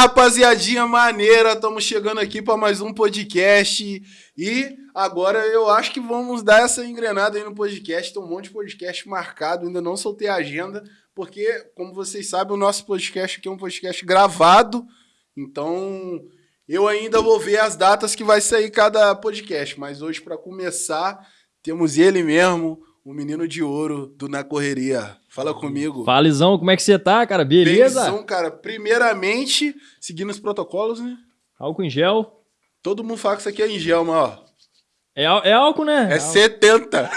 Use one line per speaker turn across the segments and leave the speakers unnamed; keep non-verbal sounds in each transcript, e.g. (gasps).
rapaziadinha maneira, estamos chegando aqui para mais um podcast e agora eu acho que vamos dar essa engrenada aí no podcast. Tem um monte de podcast marcado, ainda não soltei a agenda, porque, como vocês sabem, o nosso podcast aqui é um podcast gravado, então eu ainda vou ver as datas que vai sair cada podcast, mas hoje, para começar, temos ele mesmo, o menino de ouro do Na Correria. Fala comigo.
Fala, Izão, como é que você tá, cara? Beleza?
Benzão, cara. Primeiramente, seguindo os protocolos, né?
Álcool em gel.
Todo mundo fala que isso aqui é em gel, mas ó.
É, é álcool, né?
É 70.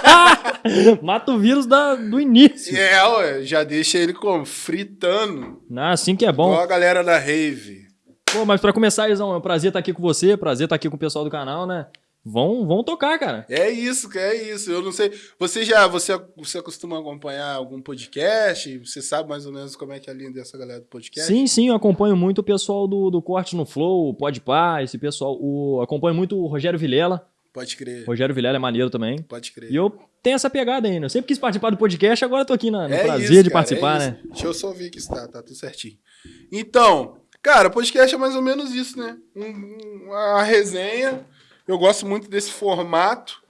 (laughs)
Mata o vírus da, do início.
É, ué, já deixa ele como? Fritando.
Ah, assim que é bom.
Igual a galera da Rave.
Pô, mas pra começar, Izão, é um prazer estar aqui com você, prazer estar aqui com o pessoal do canal, né? Vão, vão tocar, cara.
É isso, é isso. Eu não sei. Você já você, você costuma acompanhar algum podcast? Você sabe mais ou menos como é que é a linha dessa galera do podcast?
Sim, sim, eu acompanho muito o pessoal do, do Corte no Flow, o Podpah, esse pessoal. O, acompanho muito o Rogério Vilela.
Pode crer.
Rogério Vilela é maneiro também.
Pode crer.
E eu tenho essa pegada ainda. Eu sempre quis participar do podcast, agora tô aqui na, no é prazer isso, de cara, participar, é né?
Deixa eu só ver que está, tá tudo certinho. Então, cara, podcast é mais ou menos isso, né? Um, uma resenha eu gosto muito desse formato,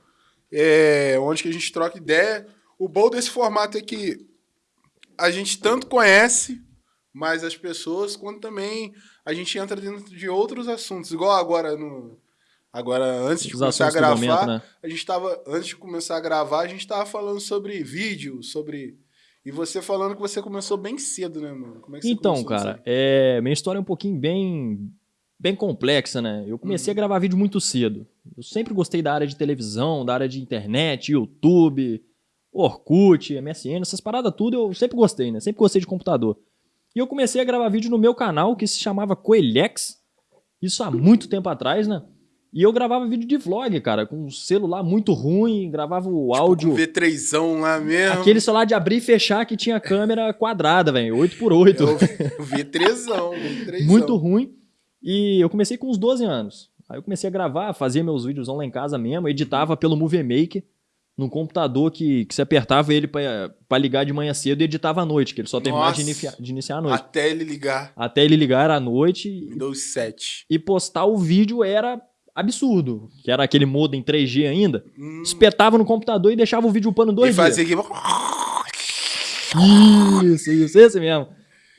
é, onde que a gente troca ideia. O bom desse formato é que a gente tanto conhece mais as pessoas, quanto também a gente entra dentro de outros assuntos. Igual agora no. Agora, antes de Os começar a gravar, momento, né? a gente estava antes de começar a gravar, a gente estava falando sobre vídeo, sobre e você falando que você começou bem cedo, né, mano?
É então, cara, é, minha história é um pouquinho bem bem complexa, né? Eu comecei uhum. a gravar vídeo muito cedo. Eu sempre gostei da área de televisão, da área de internet, YouTube, Orkut, MSN, essas paradas tudo eu sempre gostei, né? Sempre gostei de computador. E eu comecei a gravar vídeo no meu canal que se chamava Coelhex. Isso há muito tempo atrás, né? E eu gravava vídeo de vlog, cara, com um celular muito ruim, gravava o tipo áudio. Um
V3zão lá mesmo.
Aquele celular de abrir e fechar que tinha câmera quadrada, velho, 8x8.
É o V3zão, V3zão.
Muito ruim. E eu comecei com uns 12 anos. Aí eu comecei a gravar, fazia meus vídeos lá em casa mesmo, editava pelo Movie Maker, num computador que, que você apertava ele para ligar de manhã cedo e editava à noite, que ele só terminava de, iniciar, de iniciar à noite.
Até ele ligar.
Até ele ligar à noite.
Windows 7.
E postar o vídeo era absurdo, que era aquele modem 3G ainda. Hum. Espetava no computador e deixava o vídeo upando dois e dias. fazia aqui... (laughs) Isso, isso, esse mesmo.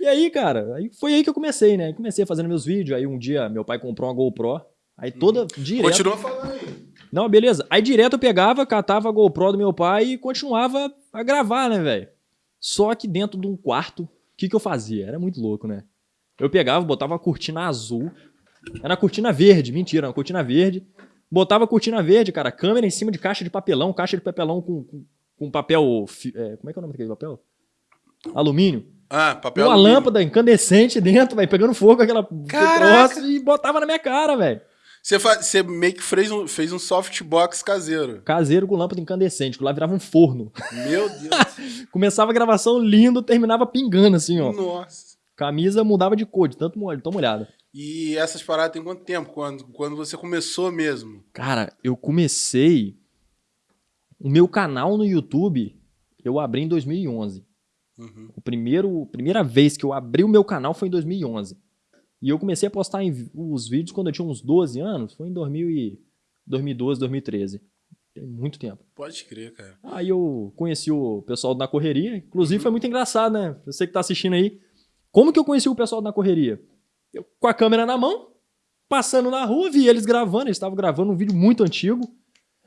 E aí, cara, aí foi aí que eu comecei, né? Comecei fazendo meus vídeos, aí um dia meu pai comprou uma GoPro, aí toda, hum. direto...
Continua falando aí.
Não, beleza. Aí direto eu pegava, catava a GoPro do meu pai e continuava a gravar, né, velho? Só que dentro de um quarto, o que que eu fazia? Era muito louco, né? Eu pegava, botava uma cortina azul, era cortina verde, mentira, uma cortina verde. Botava a cortina verde, cara, câmera em cima de caixa de papelão, caixa de papelão com, com, com papel... É, como é que é o nome daquele papel? Alumínio.
Ah, papel
Uma alumínio. lâmpada incandescente dentro, velho, pegando fogo, aquela troço e botava na minha cara, velho.
Você, você meio que fez um, fez um softbox caseiro.
Caseiro com lâmpada incandescente, que lá virava um forno.
Meu Deus. (laughs)
Começava a gravação lindo, terminava pingando assim, ó.
Nossa.
Camisa mudava de cor, de tanto tão molhada.
E essas paradas tem quanto tempo? Quando, quando você começou mesmo?
Cara, eu comecei... O meu canal no YouTube, eu abri em 2011. Uhum. O primeiro, primeira vez que eu abri o meu canal foi em 2011. E eu comecei a postar em, os vídeos quando eu tinha uns 12 anos, foi em 2000 e, 2012, 2013. Tem muito tempo.
Pode crer, cara.
Aí eu conheci o pessoal Na Correria. Inclusive uhum. foi muito engraçado, né? Você que tá assistindo aí. Como que eu conheci o pessoal Na Correria? Eu, com a câmera na mão, passando na rua, vi eles gravando. Eles estavam gravando um vídeo muito antigo.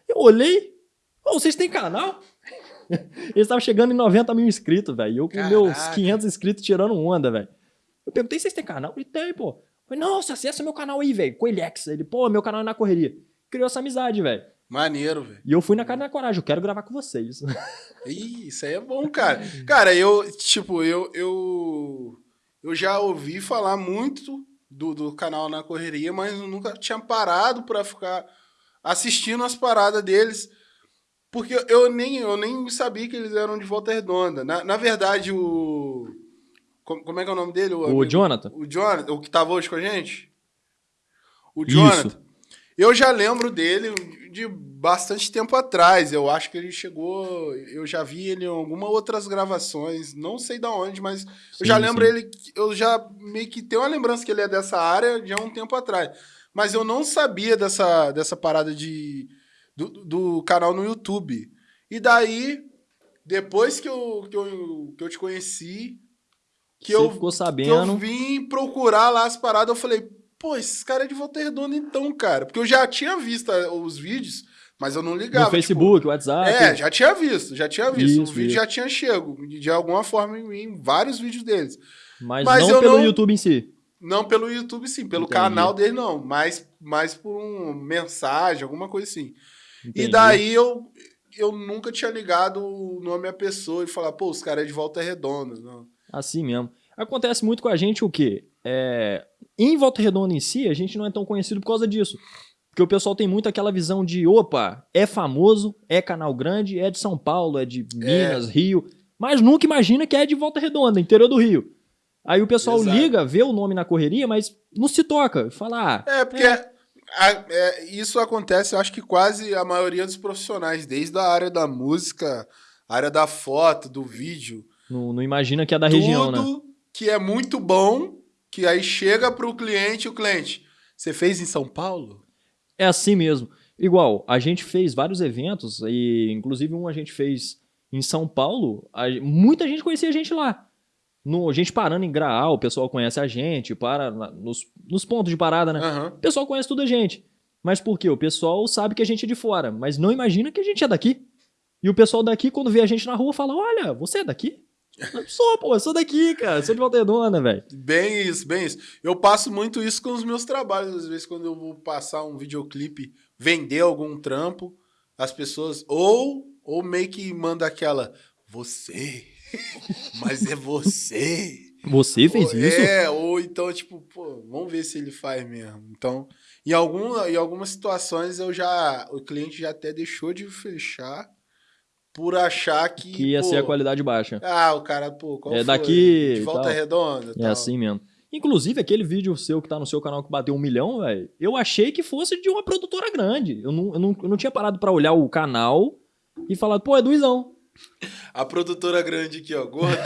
Eu olhei. Oh, vocês têm canal? Eles estavam chegando em 90 mil inscritos, velho. Eu com Caraca. meus 500 inscritos tirando onda, velho. Eu perguntei, vocês têm canal? Ele tem, pô. falei, nossa, acessa meu canal aí, velho. Coelhex. Ele, pô, meu canal é na correria. Criou essa amizade, velho.
Maneiro, velho.
E eu fui na cara da coragem, eu quero gravar com vocês. (laughs)
Ih, isso aí é bom, cara. Cara, eu, tipo, eu, eu, eu já ouvi falar muito do, do canal na correria, mas eu nunca tinha parado pra ficar assistindo as paradas deles. Porque eu nem, eu nem sabia que eles eram de Volta Redonda. Na, na verdade, o. Como, é que é o nome dele?
O, o Jonathan.
O Jonathan, o que tava hoje com a gente? O Jonathan. Isso. Eu já lembro dele de bastante tempo atrás. Eu acho que ele chegou. Eu já vi ele em algumas outras gravações, não sei de onde, mas sim, eu já lembro sim. ele. Eu já meio que tenho uma lembrança que ele é dessa área de há um tempo atrás. Mas eu não sabia dessa, dessa parada de, do, do canal no YouTube. E daí, depois que eu, que eu, que eu te conheci, que
Você
eu,
ficou sabendo.
que eu vim procurar lá as paradas, eu falei, pô, esses caras é de Volta Redonda então, cara. Porque eu já tinha visto eh, os vídeos, mas eu não ligava.
No Facebook, tipo, WhatsApp.
É, já tinha visto, já tinha visto. Isso, o vídeo isso. já tinha chego, de alguma forma, em vários vídeos deles.
Mas, mas não pelo não, YouTube em si.
Não pelo YouTube, sim. Pelo Entendi. canal dele, não. Mas, mas por uma mensagem, alguma coisa assim. Entendi. E daí eu, eu nunca tinha ligado o nome à pessoa e falar, pô, os caras é de Volta Redonda. Não.
Assim mesmo. Acontece muito com a gente o quê? É, em Volta Redonda em si, a gente não é tão conhecido por causa disso. Porque o pessoal tem muito aquela visão de, opa, é famoso, é canal grande, é de São Paulo, é de Minas, é. Rio, mas nunca imagina que é de Volta Redonda, interior do Rio. Aí o pessoal Exato. liga, vê o nome na correria, mas não se toca. Fala,
ah, É, porque é. A, é, isso acontece, eu acho que quase a maioria dos profissionais, desde a área da música, área da foto, do vídeo.
Não, não imagina que é da região, né?
Tudo que é muito bom, que aí chega para o cliente, o cliente, você fez em São Paulo?
É assim mesmo. Igual, a gente fez vários eventos, e inclusive um a gente fez em São Paulo, a, muita gente conhecia a gente lá. No, a gente parando em Graal, o pessoal conhece a gente, para nos, nos pontos de parada, né? Uhum. O pessoal conhece toda a gente. Mas por quê? O pessoal sabe que a gente é de fora, mas não imagina que a gente é daqui. E o pessoal daqui, quando vê a gente na rua, fala: Olha, você é daqui? (laughs) Sou, pô, eu sou daqui, cara. Sou de Volta Redonda, velho.
Bem isso, bem isso. Eu passo muito isso com os meus trabalhos. Às vezes, quando eu vou passar um videoclipe, vender algum trampo, as pessoas ou, ou meio que manda aquela, você, mas é você.
Você fez
ou,
isso?
É, ou então, tipo, pô, vamos ver se ele faz mesmo. Então, em, algum, em algumas situações eu já. O cliente já até deixou de fechar por achar que.
Que ia
pô,
ser a qualidade baixa.
Ah, o cara, pô, qual
é
foi?
daqui.
De volta redonda.
É assim mesmo. Inclusive, aquele vídeo seu que tá no seu canal que bateu um milhão, velho, eu achei que fosse de uma produtora grande. Eu não, eu não, eu não tinha parado para olhar o canal e falar, pô, é do Izão.
A produtora grande aqui, ó, gordão.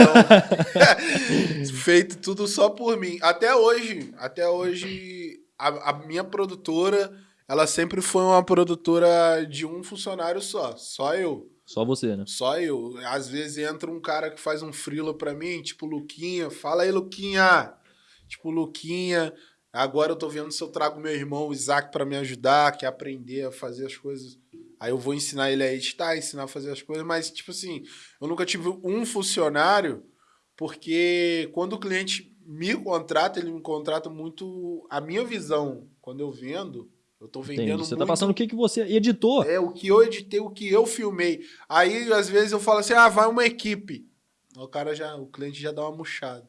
(laughs) Feito tudo só por mim. Até hoje, até hoje, a, a minha produtora, ela sempre foi uma produtora de um funcionário só, só eu.
Só você, né?
Só eu. Às vezes entra um cara que faz um frila pra mim, tipo Luquinha. Fala aí, Luquinha. Tipo, Luquinha. Agora eu tô vendo se eu trago meu irmão, o Isaac, para me ajudar, quer aprender a fazer as coisas. Aí eu vou ensinar ele a editar, ensinar a fazer as coisas. Mas, tipo assim, eu nunca tive um funcionário, porque quando o cliente me contrata, ele me contrata muito a minha visão. Quando eu vendo, eu tô vendendo Entendi.
Você
tá
muito... tá passando o que, que você editou.
É, o que eu editei, o que eu filmei. Aí, às vezes, eu falo assim, ah, vai uma equipe. O cara já, o cliente já dá uma murchada.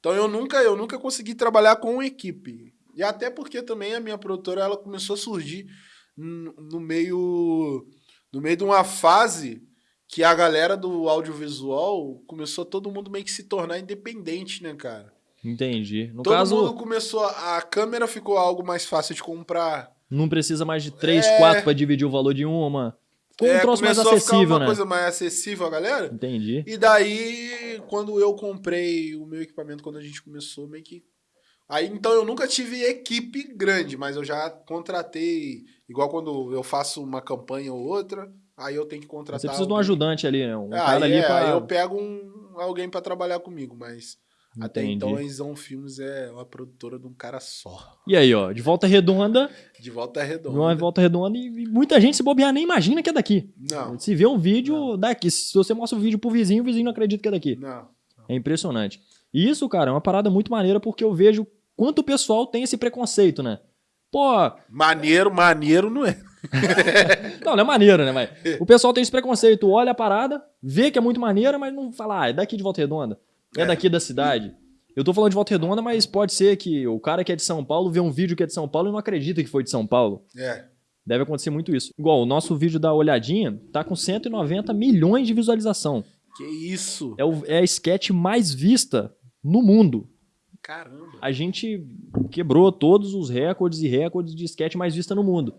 Então, eu nunca, eu nunca consegui trabalhar com uma equipe. E até porque também a minha produtora, ela começou a surgir no meio, no meio de uma fase que a galera do audiovisual começou todo mundo meio que se tornar independente, né, cara?
Entendi. No
todo
caso...
mundo começou, a câmera ficou algo mais fácil de comprar
não precisa mais de três, é... quatro para dividir o valor de uma. Ficou um é, troço mais acessível,
uma
né?
coisa mais acessível a galera.
Entendi.
E daí, quando eu comprei o meu equipamento, quando a gente começou, meio que. Aí, então, eu nunca tive equipe grande, mas eu já contratei. Igual quando eu faço uma campanha ou outra, aí eu tenho que contratar.
Você precisa alguém. de um ajudante ali, né? Um
ah, cara ali é, pra... Aí eu pego um, alguém para trabalhar comigo, mas. Até Entendi. então, a Isão Filmes é uma produtora de um cara só.
E aí, ó, de volta redonda.
De volta redonda.
Uma volta redonda e muita gente se bobear nem imagina que é daqui.
Não.
Se vê um vídeo não. daqui, se você mostra o um vídeo pro vizinho, o vizinho não acredita que é daqui.
Não. não.
É impressionante. E isso, cara, é uma parada muito maneira porque eu vejo quanto o pessoal tem esse preconceito, né? Pô.
Maneiro, maneiro não é. (laughs)
não, não é maneiro, né? Mas o pessoal tem esse preconceito, olha a parada, vê que é muito maneira, mas não fala, ah, é daqui de volta redonda. É, daqui da cidade. Eu tô falando de Volta Redonda, mas pode ser que o cara que é de São Paulo vê um vídeo que é de São Paulo e não acredita que foi de São Paulo.
É.
Deve acontecer muito isso. Igual, o nosso vídeo da olhadinha tá com 190 milhões de visualização.
Que isso?
É, o, é a sketch mais vista no mundo.
Caramba.
A gente quebrou todos os recordes e recordes de sketch mais vista no mundo.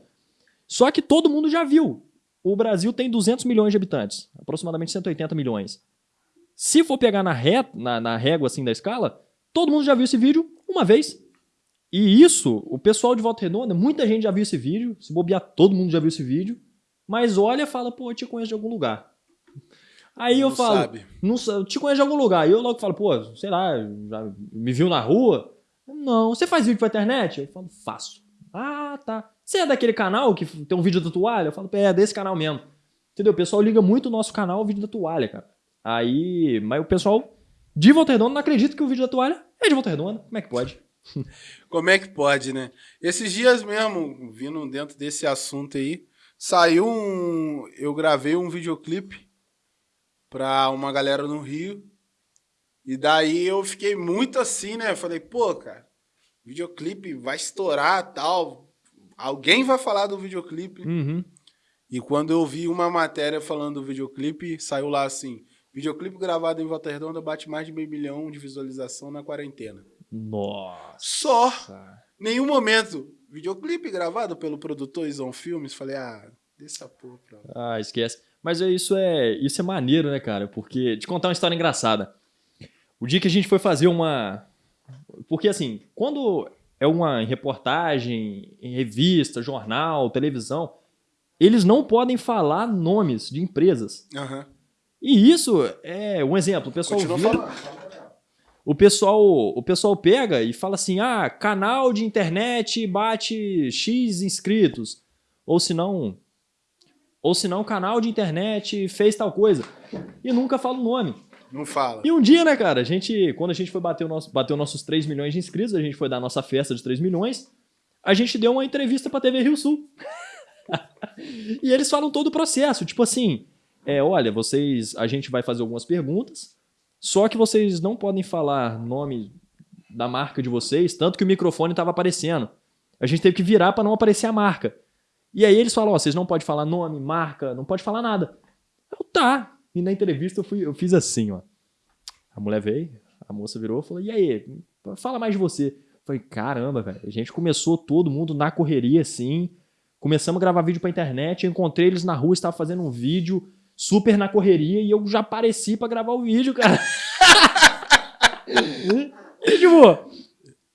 Só que todo mundo já viu. O Brasil tem 200 milhões de habitantes, aproximadamente 180 milhões. Se for pegar na, ré, na, na régua assim da escala, todo mundo já viu esse vídeo uma vez. E isso, o pessoal de Volta Redonda, muita gente já viu esse vídeo. Se bobear, todo mundo já viu esse vídeo. Mas olha e fala, pô, eu te conheço de algum lugar. Aí eu
Não
falo,
sabe.
não, sa- eu te conheço de algum lugar. E eu logo falo, pô, sei lá, já me viu na rua? Não. Você faz vídeo pra internet? Eu falo, faço. Ah, tá. Você é daquele canal que tem um vídeo da toalha? Eu falo, é, desse canal mesmo. Entendeu? O pessoal liga muito o nosso canal ao vídeo da toalha, cara. Aí, mas o pessoal de Volta Redonda não acredita que o vídeo da toalha é de Volta Redonda. Como é que pode? (laughs)
Como é que pode, né? Esses dias mesmo, vindo dentro desse assunto aí, saiu um. Eu gravei um videoclipe pra uma galera no Rio. E daí eu fiquei muito assim, né? Falei, pô, cara, videoclipe vai estourar tal. Alguém vai falar do videoclipe.
Uhum.
E quando eu vi uma matéria falando do videoclipe, saiu lá assim: videoclipe gravado em Volta Redonda bate mais de meio milhão de visualização na quarentena.
Nossa.
Só! Nenhum momento. Videoclipe gravado pelo produtor Ison Filmes. Falei, ah, deixa essa porra pra lá.
Ah, esquece. Mas é, isso é isso é maneiro, né, cara? Porque te contar uma história engraçada. O dia que a gente foi fazer uma porque assim, quando é uma reportagem, em revista, jornal, televisão, eles não podem falar nomes de empresas.
Aham.
E isso é um exemplo. O pessoal
Continua
vira- o pessoal, o pessoal pega e fala assim: "Ah, canal de internet bate X inscritos". Ou se não, ou se não, canal de internet fez tal coisa. E nunca fala o nome.
Não fala.
E um dia, né, cara, a gente, quando a gente foi bater o nosso, bateu nossos 3 milhões de inscritos, a gente foi dar a nossa festa de 3 milhões, a gente deu uma entrevista pra TV Rio Sul. (laughs) e eles falam todo o processo, tipo assim, é, olha, vocês, a gente vai fazer algumas perguntas, só que vocês não podem falar nome da marca de vocês, tanto que o microfone tava aparecendo. A gente teve que virar pra não aparecer a marca. E aí eles falam, ó, vocês não podem falar nome, marca, não pode falar nada. Eu, tá. E na entrevista eu, fui, eu fiz assim, ó. A mulher veio, a moça virou e falou: E aí, fala mais de você. Eu falei: Caramba, velho. A gente começou todo mundo na correria, assim. Começamos a gravar vídeo pra internet. Eu encontrei eles na rua, estava fazendo um vídeo super na correria e eu já apareci pra gravar o vídeo, cara. (laughs) e, tipo,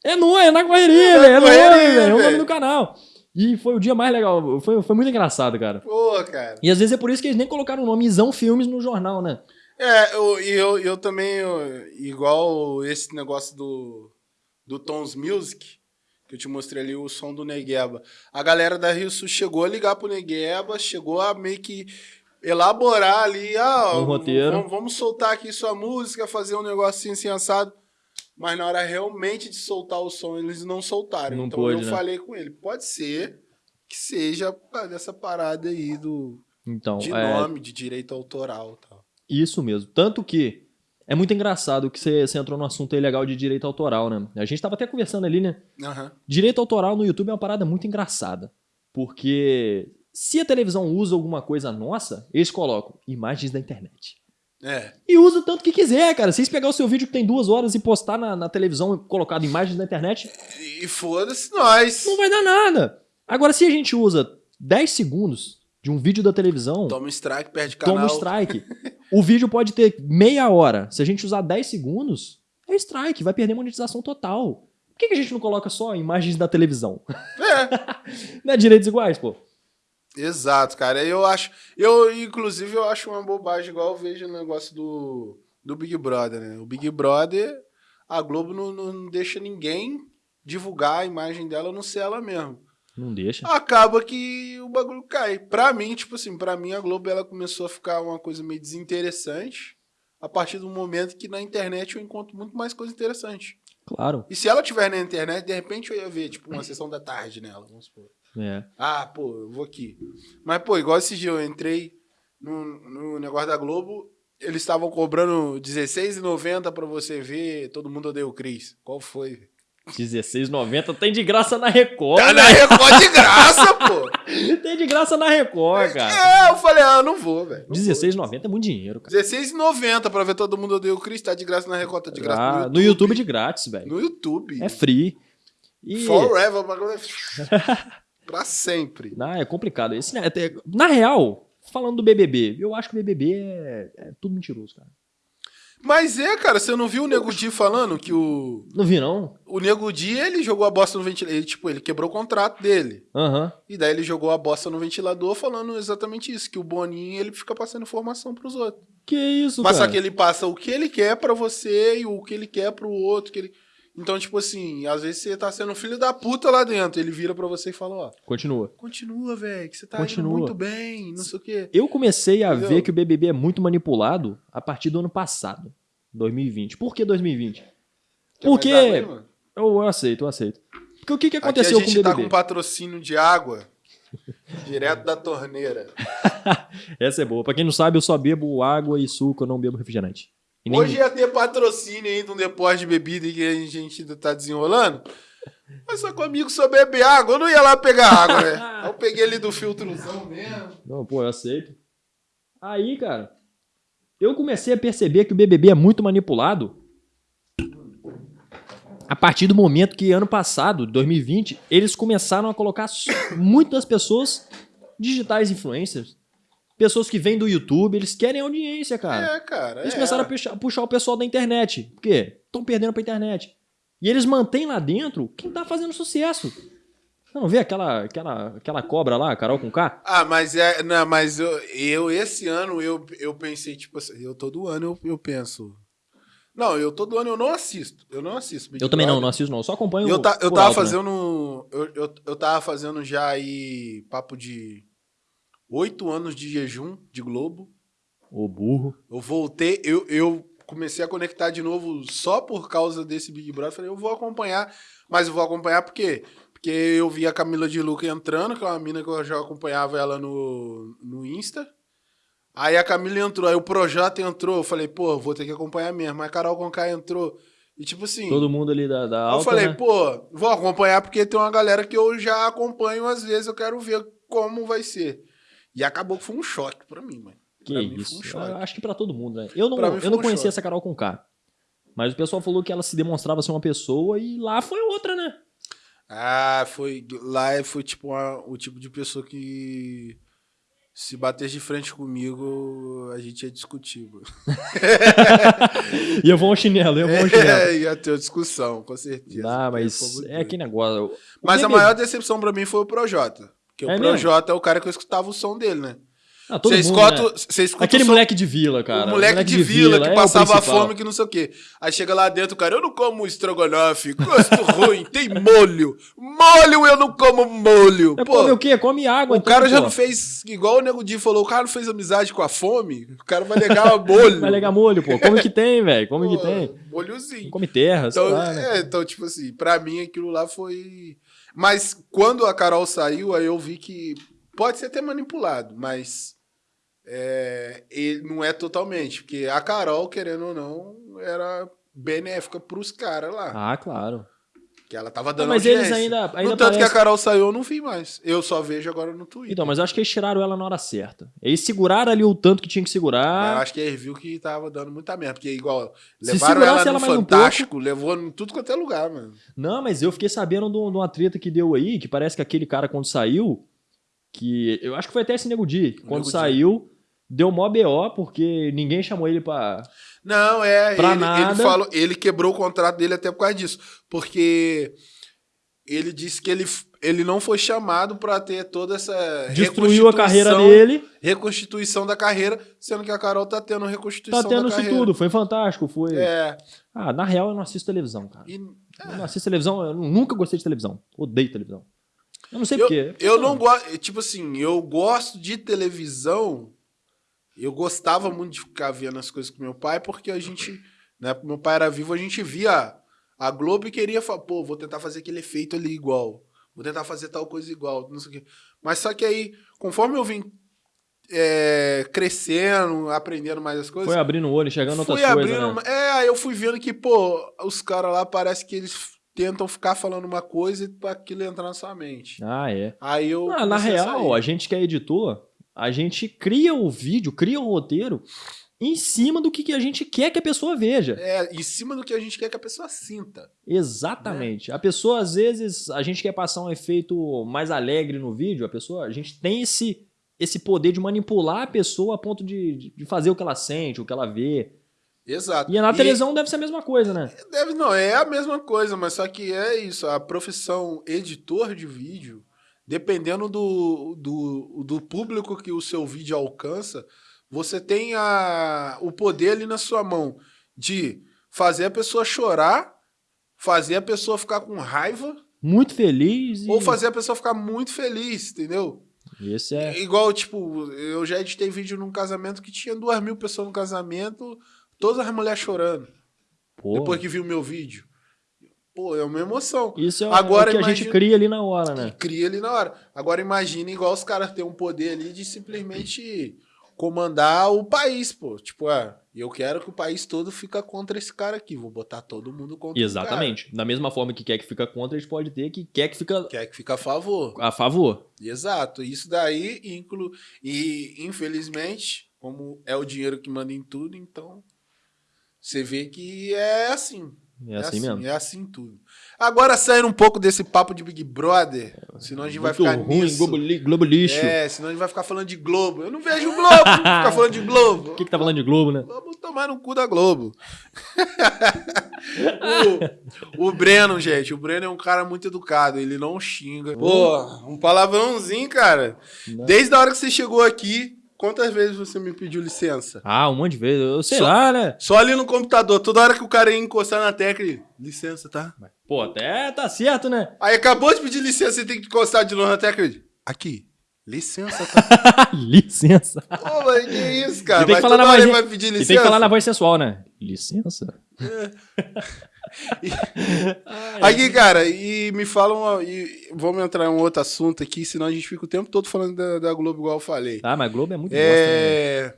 é nóis, é na correria,
É na.
É nóis, velho. É o nome do canal. E foi o dia mais legal. Foi, foi muito engraçado, cara.
Pô, cara.
E às vezes é por isso que eles nem colocaram o nome Isão Filmes no jornal, né?
É, eu, e eu, eu também, eu- igual esse negócio do, do Tons Music, que eu te mostrei ali o som do Negueba. A galera da Rio Sul chegou a ligar pro Negueba, chegou a meio que elaborar ali, ah,
Um roteiro.
Vamos, vamos soltar aqui sua música, fazer um negocinho assim assado. Mas na hora realmente de soltar o som, eles não soltaram.
Não
então
pôde,
eu
né?
falei com ele, pode ser que seja dessa parada aí do,
Então,
de
é,
nome, de direito autoral e tal.
Isso mesmo. Tanto que é muito engraçado que você, você entrou no assunto aí legal de direito autoral, né? A gente tava até conversando ali, né?
Aham.
Direito autoral no YouTube é uma parada muito engraçada. Porque se a televisão usa alguma coisa nossa, eles colocam imagens da internet.
É.
E usa o tanto que quiser, cara. Se vocês pegar o seu vídeo que tem duas horas e postar na, na televisão e colocado imagens da internet,
E foda-se nós.
não vai dar nada. Agora, se a gente usa 10 segundos de um vídeo da televisão,
Toma um strike, perde canal.
toma um strike. (laughs) o vídeo pode ter meia hora. Se a gente usar 10 segundos, é strike, vai perder monetização total. Por que, que a gente não coloca só imagens da televisão?
É, (laughs)
não é direitos iguais, pô?
Exato, cara. Eu acho. Eu, inclusive, eu acho uma bobagem, igual eu vejo o negócio do, do Big Brother, né? O Big Brother, a Globo não, não deixa ninguém divulgar a imagem dela, a não ser ela mesmo.
Não deixa.
Acaba que o bagulho cai. Pra mim, tipo assim, pra mim a Globo ela começou a ficar uma coisa meio desinteressante a partir do momento que na internet eu encontro muito mais coisa interessante.
Claro.
E se ela tiver na internet, de repente eu ia ver, tipo, uma sessão da tarde nela, vamos supor.
É.
Ah, pô, eu vou aqui. Mas, pô, igual esse dia eu entrei no, no negócio da Globo, eles estavam cobrando R$16,90 pra você ver Todo Mundo Odeia o Cris. Qual foi?
R$16,90 tem de graça na Record.
Tá na
né?
Record de graça, (laughs) pô!
Tem é de graça na Record, cara.
É, eu falei, ah, não vou, velho. não vou.
R$16,90 é muito dinheiro, cara.
R$16,90 pra ver todo mundo odeia o Chris, tá de graça na Record, tá de graça
Ah, no YouTube de grátis, velho.
No YouTube.
É free. E...
Forever, é... (laughs) pra sempre.
Não, é complicado. Esse, né, até- na real, falando do BBB, eu acho que o BBB é, é tudo mentiroso, cara.
Mas é, cara, você não viu o Nego Di falando que o...
Não vi, não?
O Nego Di, ele jogou a bosta no ventilador. Ele, tipo, ele quebrou o contrato dele.
Aham.
E daí ele jogou a bosta no ventilador falando exatamente isso, que o Boninho, ele fica passando informação pros outros.
Que isso,
Mas
cara?
só que ele passa o que ele quer pra você e o que ele quer pro outro, que ele... Então, tipo assim, às vezes você tá sendo um filho da puta lá dentro, ele vira pra você e fala, ó,
Continua.
continua, velho, que você tá
Continua.
indo muito bem, não sei o quê.
Eu comecei a
Entendeu?
ver que o BBB é muito manipulado a partir do ano passado, 2020. Por que 2020?
Quer
Porque-
água?
Eu, eu aceito, eu aceito. Porque o que, que
Aqui
aconteceu
a
com o
gente tá
BBB?
com patrocínio de água (laughs) direto da torneira. (laughs)
Essa é boa. Pra quem não sabe, eu só bebo água e suco, eu não bebo refrigerante. E nem-
Hoje ia ter patrocínio aí de um depósito de bebida que a gente ainda tá desenrolando. Mas só comigo só bebe água, eu não ia lá pegar água, né? (laughs) Eu peguei ali do filtrozão mesmo.
Não, pô, eu aceito. Aí, cara, eu comecei a perceber que o BBB é muito manipulado a partir do momento que ano passado, 2020, eles começaram a colocar muitas pessoas digitais influencers. Pessoas que vêm do YouTube, eles querem audiência, cara.
É, cara.
Eles
é.
começaram a puxar, puxar o pessoal da internet. Por quê? Estão perdendo pra internet. E eles mantêm lá dentro quem tá fazendo sucesso. Não vê aquela, aquela, aquela cobra lá, Carol com K?
Ah, mas é. Não, mas eu, eu esse ano eu, eu pensei, tipo assim, eu todo ano eu, eu penso. Não, eu todo ano eu não assisto. Eu não assisto. Big
Eu também não, não assisto não. Eu só acompanho
Eu, ta- eu tava
alto, né?
fazendo. Eu, eu, eu tava fazendo já aí papo de oito anos de jejum de Globo.
O burro.
Eu voltei, eu, eu comecei a conectar de novo só por causa desse Big Brother. Falei, eu vou acompanhar, mas eu vou acompanhar por quê? Porque eu vi a Camila de Luca entrando, que é uma mina que eu já acompanhava ela no, no Insta. Aí a Camila entrou, aí o Projota entrou. Eu falei, pô, vou ter que acompanhar mesmo. Mas a Carol Conká entrou. E tipo assim.
Todo mundo ali da, da
eu
alta,
falei,
né?
pô, vou acompanhar porque tem uma galera que eu já acompanho às vezes, eu quero ver como vai ser. E acabou que foi um choque pra mim, mano.
Que
pra
isso.
foi um
acho que pra todo mundo, né? Eu não, eu não
um
conhecia
choque.
essa Carol com K. Mas o pessoal falou que ela se demonstrava ser uma pessoa e lá foi outra, né?
Ah, foi. Lá foi tipo uma- o tipo de pessoa que. Se bater de frente comigo, a gente ia discutir. mano. (laughs)
E eu vou ao chinelo, eu vou ao chinelo.
É, (laughs) ia ter uma discussão, com certeza.
Ah, mas é que negócio. O
Mas a maior decepção pra mim foi o Projota. Porque
É
o? Projota é o cara que eu escutava o som dele, né?
Ah,
Você
mundo,
escuta,
né?
escuta
Aquele
som
moleque de vila, cara.
o moleque, de, vila, que
é
passava fome, que não sei o quê. Aí chega lá dentro, o cara, eu não como estrogonofe, gosto ruim, (laughs) tem molho. Molho, eu não como molho.
É,
Pô,
come o quê? Come água,
o
então,
cara já
pô.
não fez, igual o Nego Di falou, o cara não fez amizade com a fome, o cara vai negar (laughs) molho.
Vai legar molho, pô. Come que tem, velho. Come
Pô,
que tem.
Molhozinho.
Come terra,
Então,
lá, né?
é, então, tipo assim, pra mim aquilo lá foi... Mas quando a Carol saiu, aí eu vi que pode ser até manipulado, mas é, ele não é totalmente. Porque a Carol, querendo ou não, era benéfica pros caras lá.
Ah, claro.
Que ela tava dando
mas
audiência.
eles ainda, ainda
no tanto que a
parece-
Carol saiu, eu não vi mais. Eu só vejo agora no Twitter.
Então, mas eu acho que eles tiraram ela na hora certa. Eles seguraram ali o tanto que tinha que
Mas eu
segurar.
acho que eles viu que tava dando muita merda. Porque, igual,
Se
levaram ela no
ela mais um
Fantástico, levou em tudo quanto é lugar, mano.
Não, mas eu fiquei sabendo de um- uma treta que deu aí, que parece que aquele cara, quando saiu, que eu acho que foi até esse Nego Di, quando
Nego
saiu, deu mó BO, porque ninguém chamou ele pra.
Não, é.
Pra
ele,
nada.
ele falou, ele quebrou o contrato dele até por causa disso. Porque ele disse que ele, ele não foi chamado pra ter toda essa.
Destruiu a carreira dele.
Reconstituição da carreira, sendo que a Carol tá tendo reconstituição
Tá tendo
da
isso
carreira.
tudo. Foi fantástico. Foi.
É.
Ah, na real, eu não assisto televisão, cara.
E
Eu não assisto televisão, eu nunca gostei de televisão. Odeio televisão. Eu não sei
eu,
porquê.
eu não gosto. Tipo assim, eu gosto de televisão. Eu gostava muito de ficar vendo as coisas com meu pai, porque a gente. Né, meu pai era vivo, a gente via a Globo e queria falar, pô, vou tentar fazer aquele efeito ali igual. Vou tentar fazer tal coisa igual, não sei o quê. Mas só que aí, conforme eu vim é, crescendo, aprendendo mais as coisas,
Foi abrindo o olho, enxergando outras coisas,
abrindo.
né?
É, aí eu fui vendo que, pô, os caras lá parece que eles tentam ficar falando uma coisa e aquilo entrar na sua mente.
Ah, é.
Aí eu.
Ah, na
a
real,
sair.
a gente que é editor, a gente cria o vídeo, cria o roteiro em cima do que, que a gente quer que a pessoa veja.
É, em cima do que a gente quer que a pessoa sinta.
Exatamente. A pessoa, às vezes, a gente quer passar um efeito mais alegre no vídeo, a pessoa, a gente tem esse, esse poder de manipular a pessoa a ponto de, de- fazer o que ela sente, o que ela vê.
Exato.
E na televisão deve ser a mesma coisa, né?
Deve, não, é a mesma coisa, mas só que é isso. A profissão editor de vídeo, dependendo do, do, do público que o seu vídeo alcança, você tem a, o poder ali na sua mão de fazer a pessoa chorar, fazer a pessoa ficar com raiva,
Muito feliz e...
ou fazer a pessoa ficar muito feliz, entendeu?
Esse é...
Igual, tipo, eu já editei vídeo num casamento que tinha duas mil pessoas no casamento, todas as mulheres chorando,
Pô,
depois que viu meu vídeo. Pô, é uma emoção.
isso é
Agora
o que a
imagina-
gente cria ali na hora, né?
cria ali na hora. Agora imagina igual os caras têm um poder ali de simplesmente comandar o país, pô. Tipo, ah, eu quero que o país todo fica contra esse cara aqui. Vou botar todo mundo contra o
Exatamente. Da mesma forma que quer que fica contra, a gente pode ter que quer que fica.
Quer que fica a favor.
a favor.
Exato. Isso daí inclui. E, infelizmente, como é o dinheiro que manda em tudo, então. Você vê que é assim.
É assim mesmo.
É assim tudo. Agora, saindo um pouco desse papo de Big Brother, senão a gente vai
Muito
ficar
ruim,
nisso.
Globo, li- Globo lixo.
É, senão a gente vai ficar falando de Globo. Eu não vejo Globo, ficar falando de Globo.
O (laughs) que, que tá falando de Globo, né?
Vamos tomar no cu da Globo. (laughs) o, o Breno, gente, o Breno é um cara muito educado, ele não xinga. Pô, um palavrãozinho, cara.
Não.
Desde a hora que você chegou aqui, quantas vezes você me pediu licença?
Ah, um monte de vezes. Eu sei
Só-
lá, né?
Só ali no computador, toda hora que o cara ia encostar na tecla, ele, licença, tá?
Pô, até tá certo, né?
Aí acabou de pedir licença, você tem que encostar de novo na tecla. ele, Aqui, licença, tá? (laughs)
Licença.
Pô, mas que isso, cara?
E tem que
Mas
falar na vozinha-
vai pedir
E
licença.
tem que falar na voz sensual, né? Licença. (laughs)
Aqui, cara, e me falam. E vamos entrar em um outro assunto aqui, senão a gente fica o tempo todo falando da, da Globo, igual eu falei.
Ah, mas Globo é muito bosta, né?
É.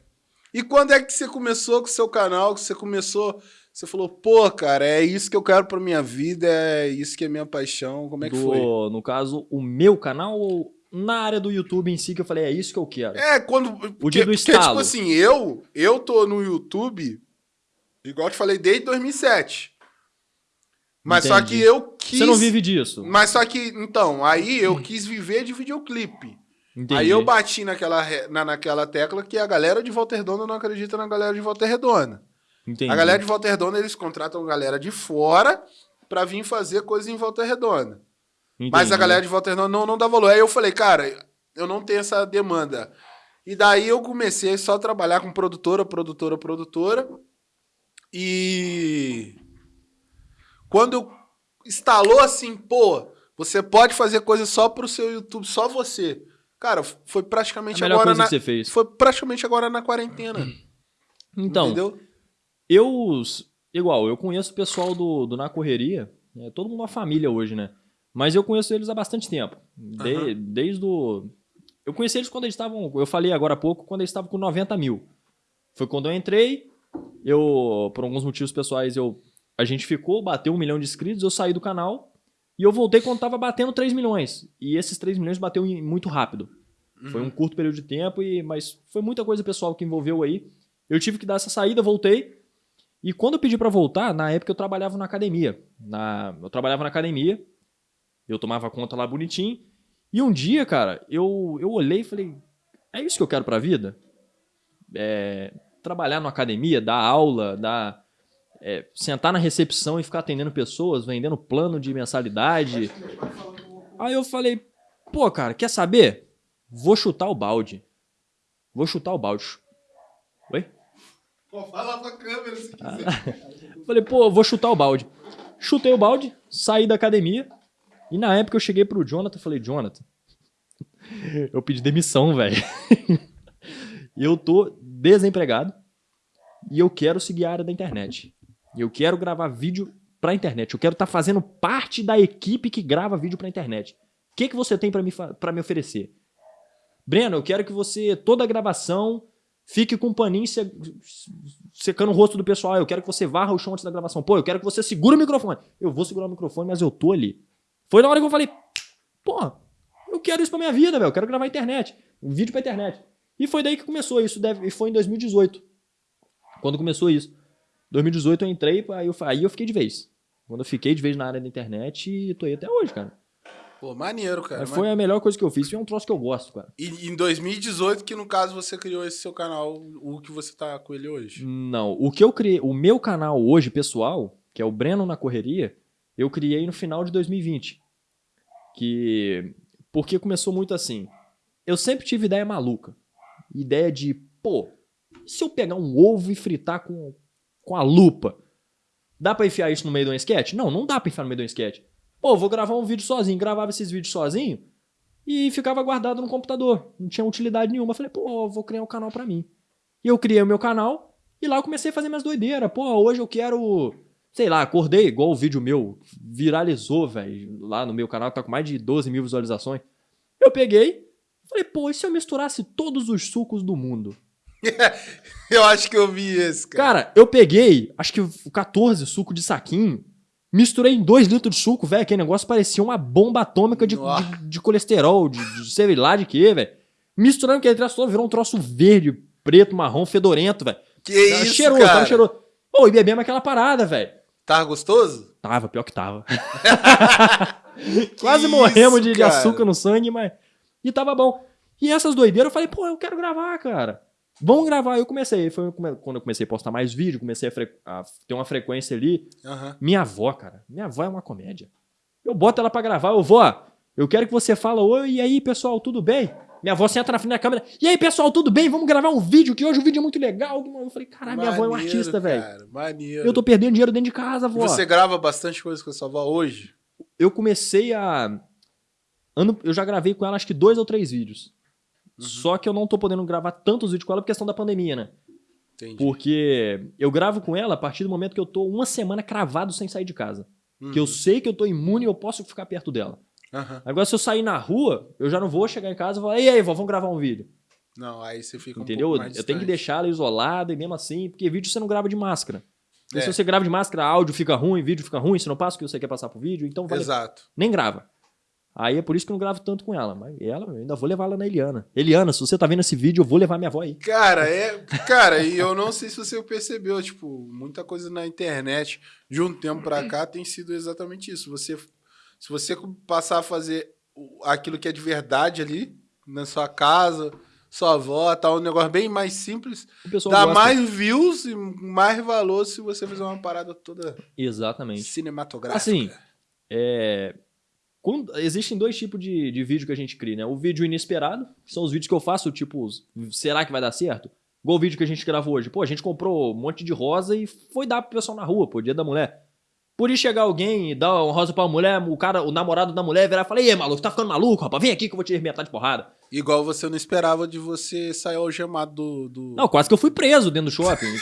E quando é que você começou com o seu canal? Que você começou. Você falou, pô, cara, é isso que eu quero pra minha vida, é isso que é minha paixão. Como é que
Do-
foi?
No caso, o meu canal ou na área do YouTube em si que eu falei, é isso que eu quero.
É, quando.
O dia do
porque,
estalo.
tipo assim, eu, eu tô no YouTube, igual eu te falei, desde 2007. Mas só
Entendi.
que eu quis.
Você não vive disso.
Mas só que, então, aí eu quis viver de videoclipe.
Entendi.
Aí eu bati naquela, na, naquela tecla que a galera de Volta Redonda não acredita na galera de Volta Redonda.
Entendi.
A galera de Volta Redonda, eles contratam galera de fora pra vir fazer coisa em Volta Redonda. Mas
Entendi.
a galera de Volta Redonda não, não dá valor. Aí eu falei, cara, eu não tenho essa demanda. E daí eu comecei só a trabalhar com produtora, produtora, produtora. E quando instalou assim, pô, você pode fazer coisa só pro seu YouTube, só você. Cara, foi
A
praticamente
melhor
agora
coisa
na,
que você fez.
foi praticamente agora na quarentena. (clears throat)
Então,
entendeu?
eu, igual, eu conheço o pessoal do, do Na Correria, é todo mundo uma família hoje, né? Mas eu conheço eles há bastante tempo. De-. Desde o... Eu conheci eles quando eles estavam, eu falei agora há pouco, quando eles estavam com 90 mil. Foi quando eu entrei, eu, por alguns motivos pessoais, eu, a gente ficou, bateu um milhão de inscritos, eu saí do canal e eu voltei quando tava batendo 3 milhões. E esses 3 milhões bateu muito rápido. Foi um curto período de tempo, e, mas foi muita coisa pessoal que envolveu aí. Eu tive que dar essa saída, voltei. E quando eu pedi pra voltar, na época eu trabalhava na academia. Na, eu trabalhava na academia, eu tomava conta lá bonitinho. E um dia, cara, eu, eu olhei e falei: é isso que eu quero pra vida? É, trabalhar na academia, dar aula, dar. É, sentar na recepção e ficar atendendo pessoas, vendendo plano de mensalidade. Aí eu falei, pô, cara, quer saber? Vou chutar o balde. Vou chutar o balde. Oi?
Pô, fala pra câmera se
Ah.
quiser. (laughs)
Falei, pô, vou chutar o balde. Chutei o balde, saí da academia. E na época eu cheguei pro Jonathan e falei, Jonathan, (laughs) eu pedi demissão, velho. (laughs) eu tô desempregado e eu quero seguir a área da internet. Eu quero gravar vídeo pra internet. Eu quero estar fazendo parte da equipe que grava vídeo pra internet. O que, que você tem pra me, pra me oferecer? Breno, eu quero que você, toda a gravação, fique com paninho se- secando o rosto do pessoal. Eu quero que você varra o chão antes da gravação. Pô, eu quero que você segure o microfone. Eu vou segurar o microfone, mas eu tô ali. Foi na hora que eu falei, pô, eu quero isso pra minha vida, velho. Eu quero gravar internet. Um vídeo pra internet. E foi daí que começou isso. Deve, e foi em 2018. Quando começou isso. 2018 eu entrei, aí eu, aí eu fiquei de vez. Quando eu fiquei de vez na área da internet e tô aí até hoje, cara.
Pô, maneiro, cara.
Mas foi a melhor coisa que eu fiz. E é um troço que eu gosto, cara.
E em 2018, que no caso você criou esse seu canal, o que você tá com ele hoje.
Não, o que eu criei, o meu canal hoje, pessoal, que é o Breno na Correria, eu criei no final de 2020. Que. Porque começou muito assim. Eu sempre tive ideia maluca. Ideia de, pô, e se eu pegar um ovo e fritar com, com a lupa? Dá pra enfiar isso no meio de um sketch? Não, não dá pra enfiar no meio de um sketch. Pô, vou gravar um vídeo sozinho. Gravava esses vídeos sozinho e ficava guardado no computador. Não tinha utilidade nenhuma. Falei, pô, vou criar um canal pra mim. E eu criei o meu canal e lá eu comecei a fazer minhas doideiras. Pô, hoje eu quero. Sei lá, acordei igual o vídeo meu. Viralizou, velho. Lá no meu canal, tá com mais de 12 mil visualizações. Eu peguei. Falei, pô, e se eu misturasse todos os sucos do mundo? (laughs)
Eu acho que eu vi esse, cara.
Cara, eu peguei, acho que 14 suco de saquinho. Misturei em 2 litros de suco, velho. Aquele negócio parecia uma bomba atômica de, de, de colesterol, de, de sei lá de quê, velho. Misturando aquele troço todo, virou um troço verde, preto, marrom, fedorento, velho.
Que
Tava
isso, cara.
tava cheiroso. Pô, e bebemos aquela parada, velho.
Tava gostoso?
Tava, pior que tava. (laughs) (laughs) Quase morremos de, de açúcar no sangue, mas. E tava bom. E essas doideiras, eu falei, pô, eu quero gravar, cara. Vamos gravar. Eu comecei. Foi quando eu comecei a postar mais vídeo, comecei a, a ter uma frequência ali.
Aham.
Minha avó, cara. Minha avó é uma comédia. Eu boto ela pra gravar, eu vou. Eu quero que você fala, oi, e aí, pessoal, tudo bem? Minha avó senta na frente da câmera. E aí, pessoal, tudo bem? Vamos gravar um vídeo, que hoje o vídeo é muito legal. Eu falei, caralho, minha avó é um artista, velho.
cara, Maneiro.
Eu tô perdendo dinheiro dentro de casa,
E
avó.
Você grava bastante coisa com a sua avó hoje?
Eu comecei a. Ano... Eu já gravei com ela acho que dois ou três vídeos.
Uhum.
Só que eu não tô podendo gravar tantos vídeos com ela por questão da pandemia, né?
Entendi.
Porque eu gravo com ela a partir do momento que eu tô uma semana cravado sem sair de casa.
Uhum.
Que eu sei que eu tô imune e eu posso ficar perto dela.
Aham.
Agora, se eu sair na rua, eu já não vou chegar em casa e falar, e aí, vó, vamos gravar um vídeo.
Não, aí você fica um
Entendeu?
pouco mais
eu tenho que deixar ela isolada e mesmo assim, porque vídeo você não grava de máscara.
É.
Se você grava de máscara, áudio fica ruim, vídeo fica ruim, você não passa o que você quer passar pro vídeo, então vale
Exato.
nem grava. Aí é por isso que eu não gravo tanto com ela. Mas ela, eu ainda vou levar ela na Eliana. Eliana, se você tá vendo esse vídeo, eu vou levar minha avó aí.
Cara, é. Cara, e eu não sei se você percebeu, tipo, muita coisa na internet de um tempo pra cá tem sido exatamente isso. Você, se você passar a fazer aquilo que é de verdade ali, na sua casa, sua avó, tá um negócio bem mais simples, dá
gosta.
mais views e mais valor se você fizer uma parada toda
Exatamente.
cinematográfica.
Assim, é... quando- Existem dois tipos de, de vídeo que a gente cria, né? O vídeo inesperado, que são os vídeos que eu faço, tipo, será que vai dar certo? Igual o vídeo que a gente gravou hoje. Pô, a gente comprou um monte de rosa e foi dar pro pessoal na rua, pô, dia da mulher. Por ir chegar alguém e dar uma rosa pra mulher, o cara, o namorado da mulher virar e falar, e aí, maluco, tá ficando maluco, rapaz? Vem aqui que eu vou te arrebentar de porrada.
Igual você não esperava de você sair algemado do. do...
Não, quase que eu fui preso dentro do shopping. (laughs)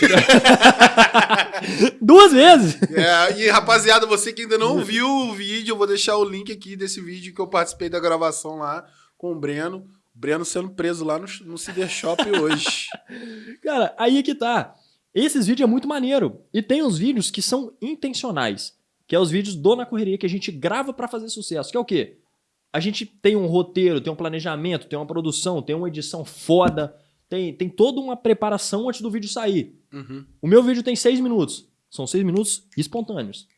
Duas vezes.
É, e rapaziada, você que ainda não viu o vídeo, eu vou deixar o link aqui desse vídeo que eu participei da gravação lá com o Breno. O Breno sendo preso lá no, no Cider Shop hoje. (laughs)
Cara, aí é que tá. Esses vídeos é muito maneiro. E tem uns vídeos que são intencionais. Que é os vídeos do Na Correria que a gente grava pra fazer sucesso. Que é o quê? A gente tem um roteiro, tem um planejamento, tem uma produção, tem uma edição foda. Tem, tem toda uma preparação antes do vídeo sair.
Uhum.
O meu vídeo tem seis minutos. São seis minutos espontâneos.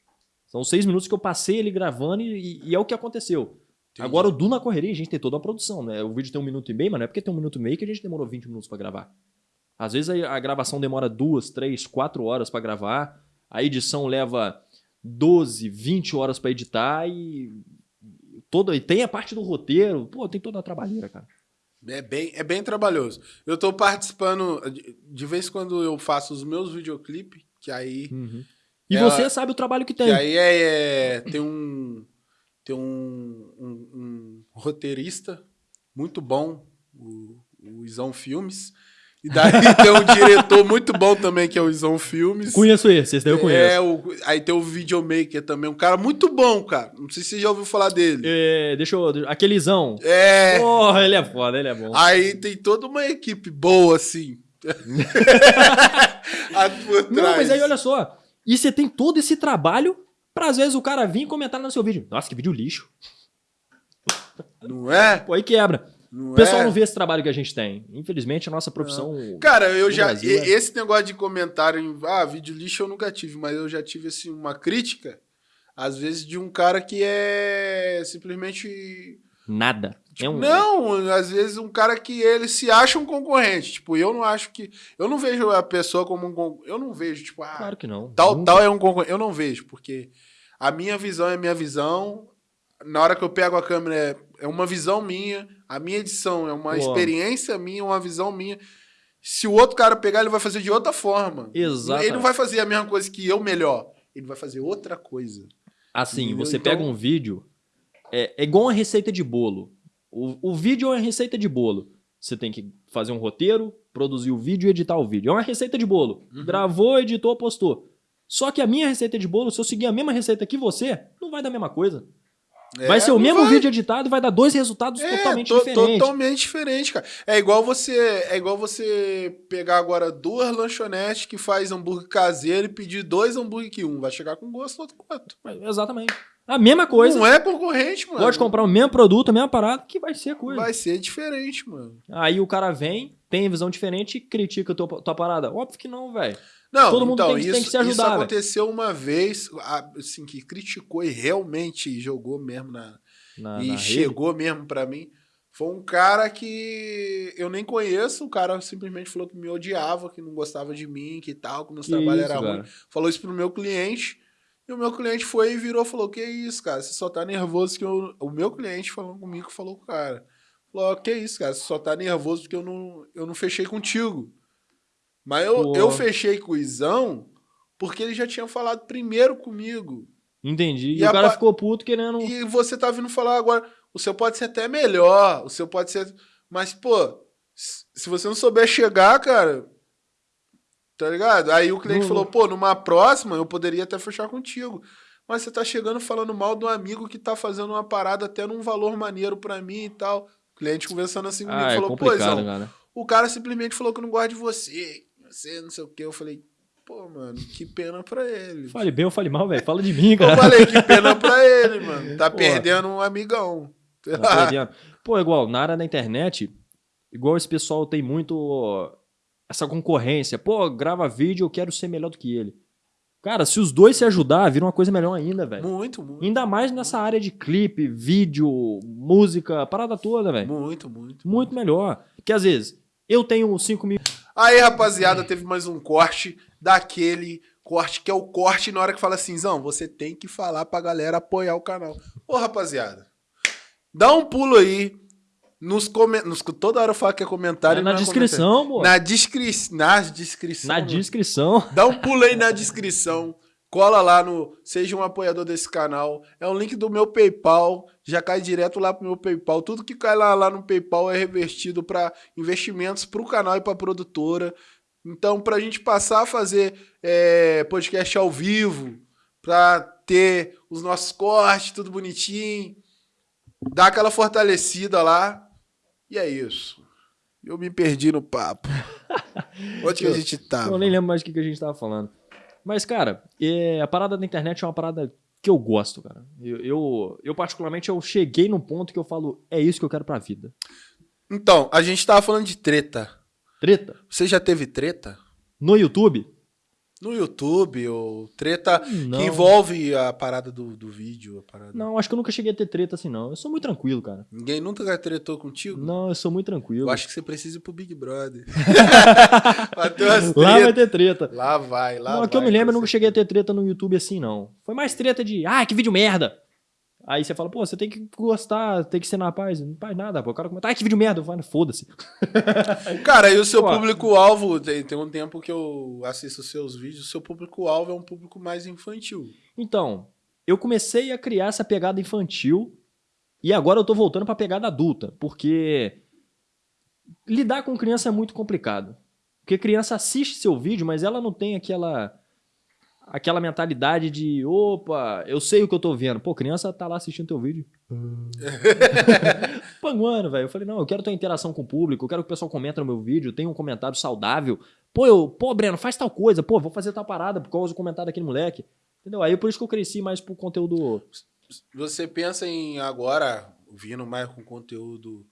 São seis minutos que eu passei ele gravando e, e é o que aconteceu.
Entendi.
Agora, o do Na Correria, a gente tem toda uma produção, né? O vídeo tem um minuto e meio, mas não é porque tem um minuto e meio que a gente demorou 20 minutos pra gravar. Às vezes a, a gravação demora duas, três, quatro horas pra gravar. A edição leva 12, 20 horas pra editar e. Toda, e tem a parte do roteiro. Pô, tem toda a trabalheira, cara.
É bem, é bem trabalhoso. Eu tô participando, de, vez em quando eu faço os meus videoclipes, que aí,
E
É,
você sabe o trabalho que tem.
que aí é, é- tem um tem um, um- um roteirista muito bom, o, o Isão Filmes. E daí (laughs) tem um diretor muito bom também, que é o Isão Filmes.
Conheço esse, esse daí eu conheço.
É, o- aí tem o videomaker também, um cara muito bom, cara. Não sei se você já ouviu falar dele.
É, deixa eu. deixa- Aquelezão.
É.
Porra, ele é foda, ele é bom.
Aí tem toda uma equipe boa, assim. (laughs)
Não, mas aí olha só. E você tem todo esse trabalho pra às vezes o cara vir e comentar no seu vídeo. Nossa, que vídeo lixo.
Não é?
Pô, aí quebra.
Não
O pessoal
é?
não vê esse trabalho que a gente tem. Infelizmente, a nossa profissão.
Cara, eu já.
Brasil, é.
Esse negócio de comentário em. Ah, vídeo lixo eu nunca tive, mas eu já tive, assim, uma crítica, às vezes, de um cara que é simplesmente.
Nada. é um...
Não, às vezes um cara que ele se acha um concorrente. Tipo, eu não acho que. Eu não vejo a pessoa como um. con- Eu não vejo, tipo, ah,
Claro que não.
tal,
Nunca.
tal é um concorrente. Eu não vejo, porque a minha visão é a minha visão. Na hora que eu pego a câmera, é, uma visão minha. A minha edição é uma experiência minha, uma visão minha. Se o outro cara pegar, ele vai fazer de outra forma.
Exato.
Ele não vai fazer a mesma coisa que eu melhor. Ele vai fazer outra coisa.
Assim,
Entendeu?
você
Então-
pega um vídeo, é, é igual uma receita de bolo. O, o vídeo é uma receita de bolo. Você tem que fazer um roteiro, produzir o vídeo e editar o vídeo. É uma receita de bolo.
Uhum.
Gravou, editou, postou. Só que a minha receita de bolo, se eu seguir a mesma receita que você, não vai dar a mesma coisa. Vai
É,
ser o mesmo
vai.
vídeo editado e vai dar dois resultados
É,
totalmente
to-
diferentes.
Totalmente diferente, cara. É igual você, é igual você pegar agora duas lanchonetes que faz hambúrguer caseiro e pedir dois hambúrguer que um vai chegar com gosto outro com outro.
Exatamente. A mesma coisa.
Não é concorrente, mano.
Pode comprar o mesmo produto, a mesma parada, que vai ser coisa.
Vai ser diferente, mano.
Aí o cara vem, tem visão diferente e critica a tua, tua parada. Óbvio que não, velho.
Não,
Todo mundo
então,
tem que-
isso,
tem que se ajudar,
Isso aconteceu uma vez, assim, que criticou e realmente jogou mesmo na,
Na,
e
na rede.
chegou mesmo pra mim. Foi um cara que eu nem conheço, o cara simplesmente falou que me odiava, que não gostava de mim, que tal, que meus
Que isso,
eram
cara.
ruins. Falou isso pro meu cliente. E o meu cliente foi e virou e falou: Que isso, cara? Você só tá nervoso que eu. O meu cliente falando comigo falou com o cara. Falou: Que isso, cara? Você só tá nervoso porque eu não, eu não fechei contigo. Mas eu,
Pô.
eu fechei com o Izão porque ele já tinha falado primeiro comigo.
Entendi. E,
E
o cara
pa-
ficou puto querendo.
E você tá vindo falar agora, o seu pode ser até melhor, o seu pode ser. Mas, pô, se você não souber chegar, cara. Tá ligado? Aí o cliente
Não-
falou, pô, numa próxima eu poderia até fechar contigo. Mas você tá chegando falando mal de um amigo que tá fazendo uma parada até num valor maneiro pra mim e tal. O cliente conversando assim comigo
Ah, é
falou, pô,
cara.
o cara simplesmente falou que não gosta de você. Você não sei o quê. Eu falei, pô, mano, que pena pra ele.
Fale bem ou fale mal, velho. Fala de mim,
Eu
cara.
falei, que (laughs) pena pra ele, mano. Tá
Pô.
perdendo um amigão.
Tá perdendo. Pô, igual, na área da internet, igual esse pessoal tem muito essa concorrência. Pô, grava vídeo, eu quero ser melhor do que ele. Cara, se os dois se ajudar, vira uma coisa melhor ainda, velho.
Muito, muito.
Ainda mais nessa área de clipe, vídeo, música, parada toda, velho.
Muito, muito.
Muito melhor. Porque às vezes, eu tenho 5 mil.
Aí, rapaziada, teve mais um corte daquele corte que é o corte na hora que fala assim, Zão, você tem que falar pra galera apoiar o canal. Ô, rapaziada, dá um pulo aí nos comentários. Toda hora eu falo que é comentário.
É na
é
descrição, pô.
comentário. Na, descri... na descrição.
Na
né?
descrição.
Dá um pulo aí na descrição. Cola lá no Seja um apoiador desse canal. É um link do meu PayPal. Já cai direto lá pro meu PayPal. Tudo que cai lá, lá no PayPal é revertido para investimentos pro canal e pra produtora. Então, pra gente passar a fazer é, podcast ao vivo, pra ter os nossos cortes, tudo bonitinho, dar aquela fortalecida lá. E é isso. Eu me perdi no papo. (laughs) Onde que a gente tava?
Eu nem lembro mais o que, que a gente tava falando. Mas, cara, é, a parada da internet é uma parada que eu gosto, cara. Eu, eu, eu, particularmente, eu cheguei num ponto que eu falo, é isso que eu quero pra vida.
Então, a gente tava falando de treta.
Treta.
Você já teve treta?
No YouTube?
No YouTube, ou treta
Não.
que envolve a parada do, do vídeo, a parada.
Não, acho que eu nunca cheguei a ter treta assim, não. Eu sou muito tranquilo, cara.
Ninguém nunca tretou contigo?
Não, eu sou muito tranquilo.
Eu acho que você precisa ir pro Big Brother. (laughs)
Lá vai ter treta.
Lá vai, lá
não,
vai.
que eu me lembro, eu nunca cheguei a ter treta no YouTube assim, não. Foi mais treta de, ah, que vídeo merda. Aí você fala, pô, você tem que gostar, tem que ser na paz. Não faz nada, pô. O cara comenta, ah, que vídeo merda. Falo, foda-se. (laughs)
Cara, e o seu público-alvo, tem, tem um tempo que eu assisto os seus vídeos, o seu público-alvo é um público mais infantil.
Então, eu comecei a criar essa pegada infantil e agora eu tô voltando pra pegada adulta, porque lidar com criança é muito complicado. Porque criança assiste seu vídeo, mas ela não tem aquela aquela mentalidade de, opa, eu sei o que eu tô vendo. Pô, criança tá lá assistindo teu vídeo. (laughs) panguando, velho. Eu falei, não, eu quero ter interação com o público, eu quero que o pessoal comente no meu vídeo, tenha um comentário saudável. Pô, eu, pô, Breno, faz tal coisa, pô, vou fazer tal parada por causa do comentário daquele moleque. Entendeu? Aí por isso que eu cresci mais pro conteúdo.
Você pensa em agora, vindo mais com conteúdo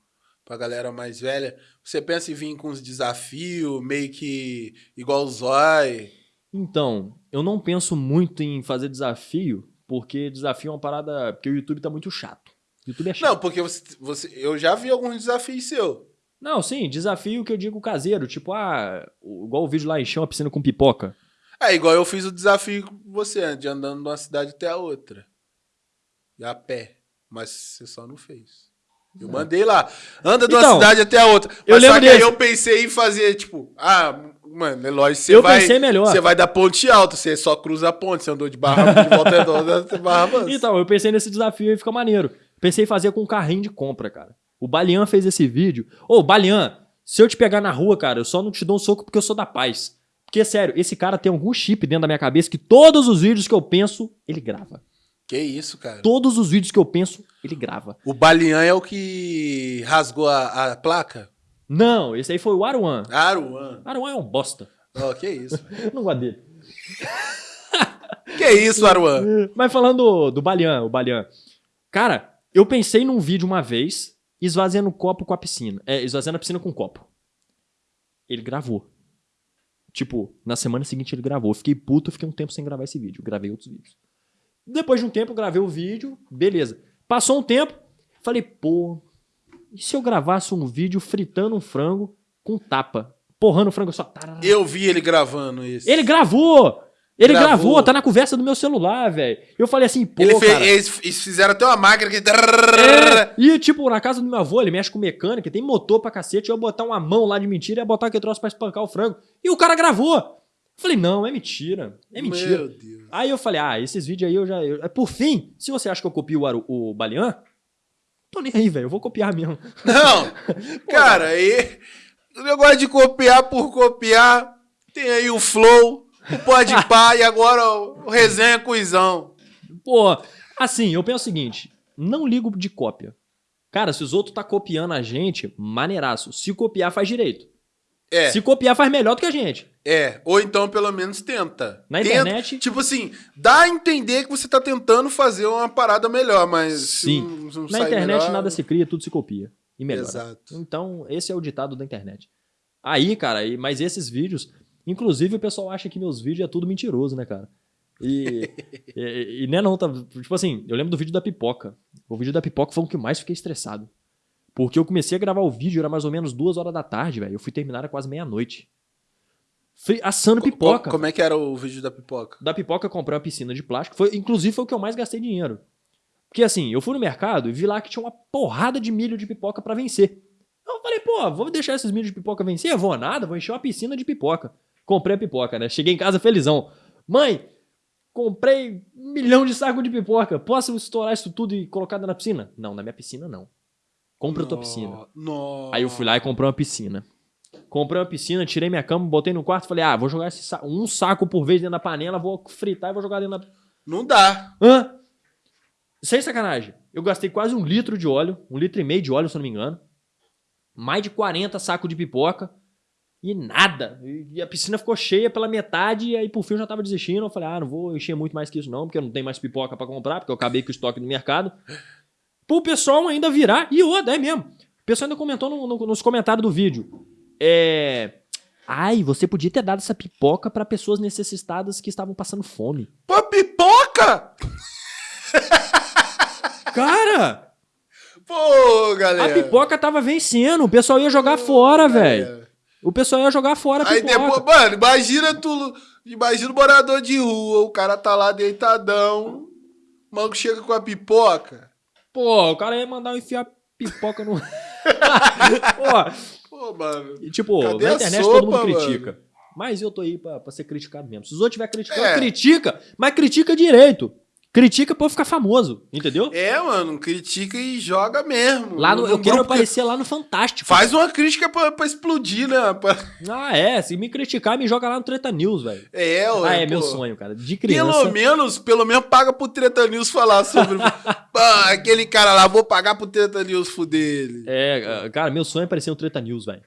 pra galera mais velha, você pensa em vir com os desafios, meio que igual o Zói?
Então, eu não penso muito em fazer desafio, porque desafio é uma parada. Porque o YouTube tá muito chato. O YouTube é chato.
Não, porque você, você, eu já vi alguns desafios seus.
Não, sim, desafio que eu digo caseiro, tipo, ah, igual o vídeo lá encheu uma piscina com pipoca.
É, igual eu fiz o desafio com você, de andando de uma cidade até a outra. E a pé. Mas você só não fez. Eu mandei lá. Anda de uma
Então,
cidade até a outra. Mas
eu
só que aí
desse.
eu pensei em fazer, tipo, ah, mano, é lógico, você
Eu
vai.
pensei melhor.
Você vai da ponte alta, você só cruza a ponte, você andou de barra de volta redonda, você barra mansa.
Então, eu pensei nesse desafio e fica maneiro. Pensei em fazer com um carrinho de compra, cara. O Balian fez esse vídeo. Ô, Balian, se eu te pegar na rua, cara, eu só não te dou um soco porque eu sou da paz. Porque, sério, esse cara tem algum chip dentro da minha cabeça que todos os vídeos que eu penso, ele grava.
Que isso, cara.
Todos os vídeos que eu penso, ele grava.
O Balian é o que rasgou a, a placa?
Não, esse aí foi o Aruan.
Aruan.
Aruan é um bosta.
Oh, que isso. (laughs)
Não gosto dele.
que isso, Aruan?
Mas falando do, do Balian, o Balian. Cara, eu pensei num vídeo uma vez, esvaziando o copo com a piscina. É, esvaziando a piscina com um copo. Ele gravou. Tipo, na semana seguinte ele gravou. Eu fiquei puto, fiquei um tempo sem gravar esse vídeo. Gravei outros vídeos. Depois de um tempo, gravei o vídeo, beleza. Passou um tempo, falei, pô, e se eu gravasse um vídeo fritando um frango com tapa? Porrando o frango só.
Eu vi ele gravando isso.
Ele gravou! Ele
Gravou.
gravou, tá na conversa do meu celular, velho. Eu falei assim, pô,
Ele fez,
cara.
eles, eles fizeram até uma máquina que.
É, e, tipo, na casa do meu avô, ele mexe com mecânica, tem motor pra cacete, eu ia botar uma mão lá de mentira e ia botar aquele troço pra espancar o frango. E o cara gravou. Eu falei, não, é mentira. É mentira.
Meu Deus.
Aí eu falei, ah, esses vídeos aí eu já. eu- Por fim, se você acha que eu copio o, Aru- o Balian, tô nem aí, velho. Eu vou copiar mesmo. (laughs)
Não, cara, aí. O negócio de copiar por copiar. Tem aí o Flow, o Pode (laughs) Pá e agora o Resenha Cuizão.
Pô, assim, eu penso o seguinte: não ligo de cópia. Cara, se os outros tá copiando a gente, maneiraço. Se copiar, faz direito.
É,
Se copiar, faz melhor do que a gente.
é. Ou então pelo menos tenta.
Na
Tenta-
internet-
Tipo assim, dá a entender que você tá tentando fazer uma parada melhor, mas. se
Sim.
não- se não
Na
sai
internet
melhor-
nada se cria, tudo se copia. E melhora.
Exato.
Então, esse é o ditado da internet. Aí, cara, mas esses vídeos. Inclusive, o pessoal acha que meus vídeos é tudo mentiroso, né, cara? (laughs) E, e, e não é não, tá? Tipo assim, eu lembro do vídeo da pipoca. O vídeo da pipoca foi o que mais fiquei estressado. Porque eu comecei a gravar o vídeo, era mais ou menos duas horas da tarde, velho. Eu fui terminar era quase meia-noite. Assando
Co-
pipoca.
Como é que era o vídeo da pipoca?
Da pipoca eu comprei uma piscina de plástico. Foi, inclusive foi o que eu mais gastei dinheiro. Porque assim, eu fui no mercado e vi lá que tinha uma porrada de milho de pipoca pra vencer. Eu falei, pô, vou deixar esses milhos de pipoca vencer? Eu vou nada, vou encher uma piscina de pipoca. Comprei a pipoca, né? Cheguei em casa felizão. Mãe, comprei um milhão de sacos de pipoca. Posso estourar isso tudo e colocar da piscina? Não, na minha piscina não. Compra a tua piscina.
Nossa.
Aí eu fui lá e comprei uma piscina. Comprei uma piscina, tirei minha cama, botei no quarto e falei: ah, vou jogar sa- um saco por vez dentro da panela, vou fritar e vou jogar dentro da.
Não dá.
Hã? Sem sacanagem. Eu gastei quase um litro de óleo, um litro e meio de óleo, se eu não me engano. Mais de 40 sacos de pipoca. E nada. E a piscina ficou cheia pela metade, e aí por fim eu já tava desistindo. Eu falei, ah, não vou encher muito mais que isso, não, porque eu não tenho mais pipoca pra comprar, porque eu acabei com o estoque do mercado. Pro pessoal ainda virar. E outra, é mesmo. O pessoal ainda comentou no- no- nos comentários do vídeo. É. Ai, você podia ter dado essa pipoca pra pessoas necessitadas que estavam passando fome.
Pô, pipoca! (laughs)
Cara!
Pô,
A
galera.
pipoca tava vencendo, o pessoal ia jogar fora, velho. O pessoal ia jogar fora a
Aí
pipoca.
depois, mano, imagina tu. Imagina o morador de rua, o cara tá lá deitadão. O maluco chega com a pipoca.
Pô, o cara ia mandar eu enfiar pipoca no. (laughs) Pô,
Pô, mano.
e, tipo, na internet
sopa,
todo mundo
mano?
critica. Mas eu tô aí pra, pra ser criticado mesmo. Se os outros estiver criticando,
É.
critica, mas critica direito. Critica pra eu ficar famoso, entendeu?
É, mano, critica e joga mesmo.
Lá no, eu quero
que-
aparecer lá no Fantástico.
Faz uma crítica pra, pra explodir, né? Pra-
Ah, é. Se me criticar, me joga lá no Treta News, velho.
É,
Ah,
ué,
é meu
pô.
sonho, cara. De
Pelo
criança.
menos, pelo menos paga pro Treta News falar sobre. (laughs) Pá, aquele cara lá, vou pagar pro Treta News fuder ele.
É, cara, meu sonho é aparecer no Treta News, velho.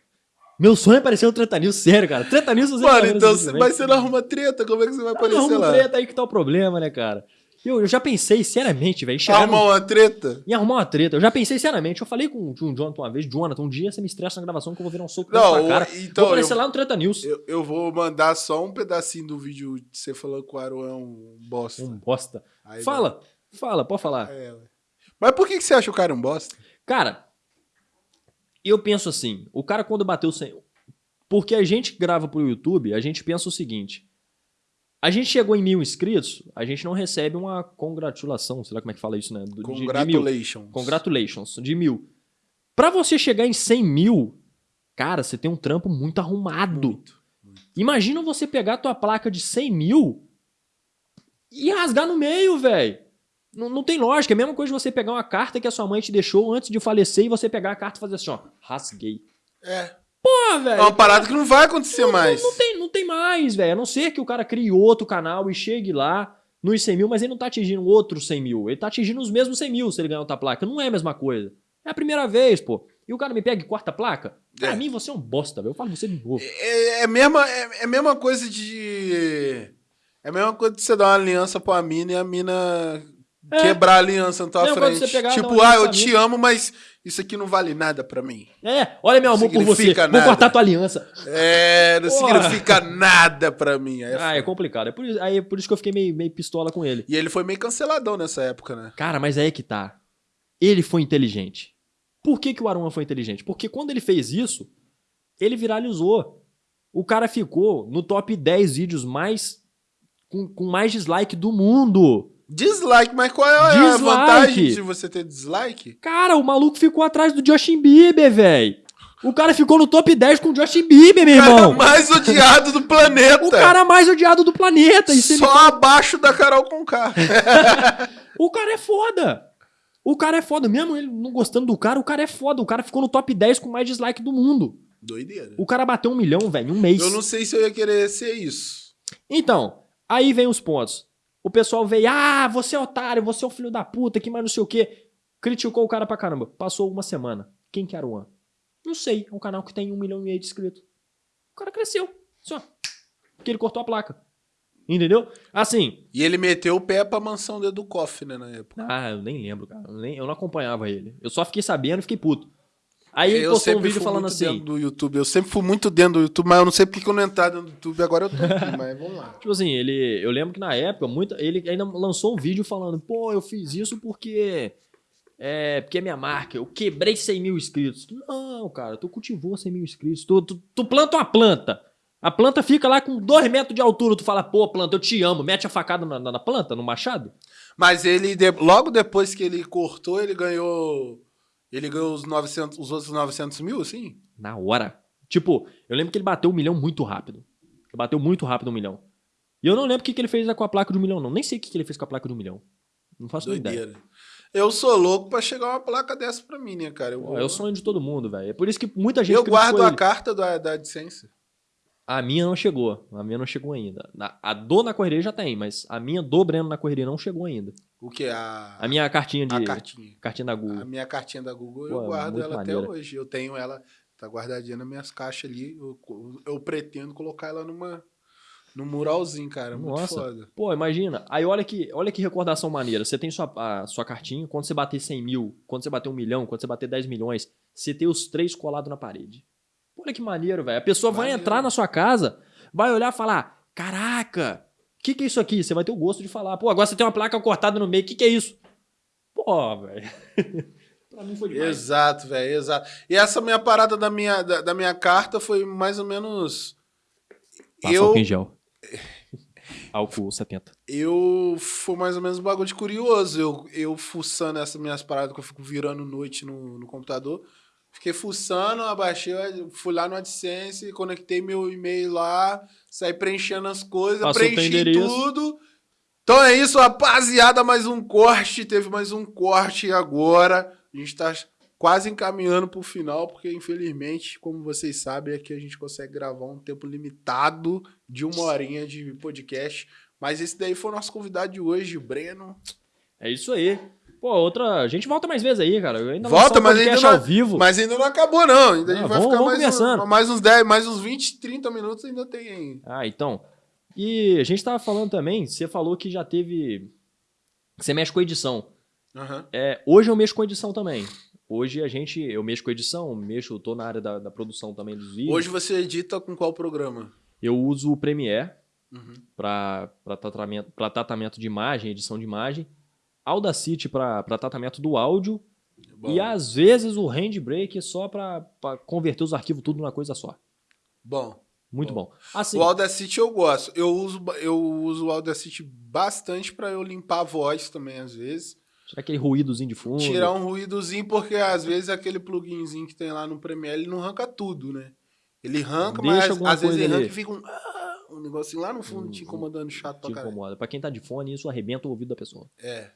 Meu sonho é aparecer no Treta News, sério, cara. Treta News você
Mano, então, mas você não arruma treta, como é que você vai
Ah,
aparecer
não, arruma
lá?
treta aí que tá o problema, né, cara? Eu, eu já pensei, seriamente, velho,
Arrumar uma treta?
em arrumar uma treta. Eu já pensei seriamente. Eu falei com, o Jonathan uma vez, Jonathan, um dia você me estressa na gravação que eu vou virar um soco
Não,
na sua cara.
então,
vou aparecer
eu-
lá no Treta News.
Eu, eu vou mandar só um pedacinho do vídeo de você falando que o Aaron é um bosta.
Um bosta.
Aí
Fala, fala, pode falar.
vai- É. Mas por que, que você acha o cara um bosta?
Cara, eu penso assim, o cara quando bateu 100... Porque a gente grava pro YouTube, a gente pensa o seguinte, a gente chegou em mil inscritos, a gente não recebe uma congratulação, sei lá como é que fala isso, né? Do- de- de mil.
Congratulations.
Congratulations, de mil. Pra você chegar em 100 mil, cara, você tem um trampo muito arrumado.
Muito.
Imagina você pegar a tua placa de 100 mil e rasgar no meio, velho. Não, não tem lógica. É a mesma coisa de você pegar uma carta que a sua mãe te deixou antes de falecer e você pegar a carta e fazer assim, ó, rasguei.
É.
Pô,
É
velho.
uma parada que não vai acontecer mais.
Não tem, não tem mais, velho. A não ser que o cara crie outro canal e chegue lá nos 100 mil, mas ele não tá atingindo outros 100 mil. Ele tá atingindo os mesmos 100 mil se ele ganhar outra placa. Não é a mesma coisa. É a primeira vez, pô. E o cara me pega e corta a placa? Pra
É.
mim, você é um bosta, velho. Eu falo você de novo.
É, é, a mesma, é, é mesma coisa de. É a mesma coisa de você dar uma aliança pra mina e a mina
É.
quebrar a aliança na tua
de
frente. tipo, ah, eu te amo, mas isso aqui não vale nada pra mim.
É, olha meu amor por você.
Significa
Vou
nada.
cortar tua aliança.
É, não
Porra.
significa nada pra mim. Aí é
Ah, é
foda.
complicado. É por, isso, aí é por isso que eu fiquei meio, meio pistola com ele.
E ele foi meio canceladão nessa época, né?
Cara, mas aí que tá. Ele foi inteligente. Por que, que o Aruma foi inteligente? Porque quando ele fez isso, ele viralizou. O cara ficou no top 10 vídeos mais com, com mais dislike do mundo.
Dislike, mas qual é a
Dislike.
vantagem de você ter dislike?
Cara, o maluco ficou atrás do Justin Bieber, velho. O cara ficou no top 10 com o Justin Bieber, meu
O cara
irmão.
mais odiado do planeta.
O cara mais odiado do planeta. E
Só abaixo da Carol Conká. (laughs)
O cara é foda. O cara é foda. Mesmo ele não gostando do cara, o cara é foda. O cara ficou no top 10 com mais dislike do mundo.
Doideira.
O cara bateu um milhão, velho, em um mês.
Eu não sei se eu ia querer ser isso.
Então, aí vem os pontos. O pessoal veio, ah, você é otário, você é um filho da puta, que mais não sei o quê. Criticou o cara pra caramba. Passou uma semana. Quem que era o One? Não sei. É um canal que tem um milhão e meio de inscritos. O cara cresceu. Só. Porque ele cortou a placa. Entendeu? Assim,
E ele meteu o pé pra mansão do Educoff, né, na época.
Ah, eu nem lembro, cara. Eu, nem- eu não acompanhava ele. Eu só fiquei sabendo e fiquei puto. Aí ele
eu
postou um vídeo falando
muito
assim.
do YouTube. Eu sempre fui muito dentro do YouTube, mas eu não sei porque que eu não entrar dentro do YouTube. Agora eu tô aqui, (laughs) mas vamos lá.
Tipo assim, ele. Eu lembro que na época, muita, ele ainda lançou um vídeo falando, pô, eu fiz isso porque. É, porque é minha marca, eu quebrei 100 mil inscritos. Não, cara, tu cultivou 100 mil inscritos. Tu, tu, tu planta uma planta. A planta fica lá com 2 metros de altura. Tu fala, pô, planta, eu te amo. Mete a facada na, na- na planta, no machado.
Mas ele, de- logo depois que ele cortou, ele ganhou. Ele ganhou os, 900, os outros 900 mil, assim?
Na hora. Tipo, eu lembro que ele bateu um milhão muito rápido. Ele bateu muito rápido um milhão. E eu não lembro o que, que ele fez com a placa de um milhão, não. Nem sei o que, que ele fez com a placa de um milhão. Não faço nem ideia.
Doideira. Eu sou louco pra chegar uma placa dessa pra mim, né, cara? Eu,
Pô, É o sonho de todo mundo, velho. É por isso que muita gente
eu guardo a
ele.
carta da, da AdSense.
A minha não chegou. A minha não chegou ainda. Na- A do na correria já tem, mas a minha do Breno na correria não chegou ainda.
O que? A,
A minha cartinha de.
a cartinha.
cartinha da
A
Google.
minha cartinha da Google,
Pô,
eu guardo
muito
ela
maneira.
até hoje. Eu tenho ela, tá guardadinha nas minhas caixas ali. Eu, eu pretendo colocar ela numa, num muralzinho, cara. Muito
Nossa.
foda.
Pô, imagina. Aí olha que, olha que recordação maneira. Você tem sua, a sua cartinha, quando você bater 100 mil, quando você bater um milhão, quando você bater 10 milhões, você tem os três colados na parede. Olha que maneiro, velho. A pessoa vai
Maneiro.
entrar na sua casa, vai olhar e falar: Caraca, o que, que é isso aqui? Você vai ter o gosto de falar: Pô, agora você tem uma placa cortada no meio, o que, que é isso? Pô, velho. (laughs) pra mim foi demais.
Exato, velho, exato. E essa minha parada da minha, da, da minha carta foi mais ou menos.
Passa
eu,
em gel. (laughs) Álcool 70.
eu foi mais ou menos um bagulho de curioso. Eu, eu fuçando essas minhas paradas que eu fico virando noite no, no computador. Fiquei fuçando, abaixei, fui lá no AdSense, conectei meu e-mail lá, saí preenchendo as coisas,
Passou
preenchi tudo. Então é isso, rapaziada. Mais um corte. Teve mais um corte agora. A gente tá quase encaminhando pro final, porque infelizmente, como vocês sabem, aqui a gente consegue gravar um tempo limitado de uma horinha de podcast. Mas esse daí foi o nosso convidado de hoje, Breno.
É isso aí. Pô, outra. A gente volta mais vezes aí, cara. Eu ainda
Volta, mas ainda, não,
ao vivo.
mas ainda não acabou, não. Ainda a gente
Ah,
vai
vamos-
ficar
vamos
mais,
conversando.
um, mais uns 10, mais uns 20, 30 minutos ainda tem aí.
Ah, então. E a gente tava falando também, você falou que já teve. Você mexe com edição.
Aham.
É, hoje eu mexo com edição também. Hoje a gente. Eu mexo com edição, mexo, tô na área da, da produção também dos vídeos.
Hoje você edita com qual programa?
Eu uso o Premiere
Uhum.
para tratamento, pra tratamento de imagem, edição de imagem. Audacity para tratamento do áudio.
Bom,
E às vezes o Handbrake só para converter os arquivos tudo numa coisa só.
bom.
Muito
Bom.
bom. Assim,
O Audacity eu gosto. Eu uso, eu uso o Audacity bastante pra eu limpar a voz também, às vezes.
tirar aquele ruídozinho de fundo.
Tirar um ruídozinho, porque às vezes aquele pluginzinho que tem lá no Premiere, ele não arranca tudo, né? Ele arranca,
Deixa
mas às vezes ele arranca e fica um, ah, um negocinho lá no fundo te
Hum,
incomodando chato pra
te
caralho.
incomoda. Pra quem tá de fone, isso arrebenta o ouvido da pessoa.
É.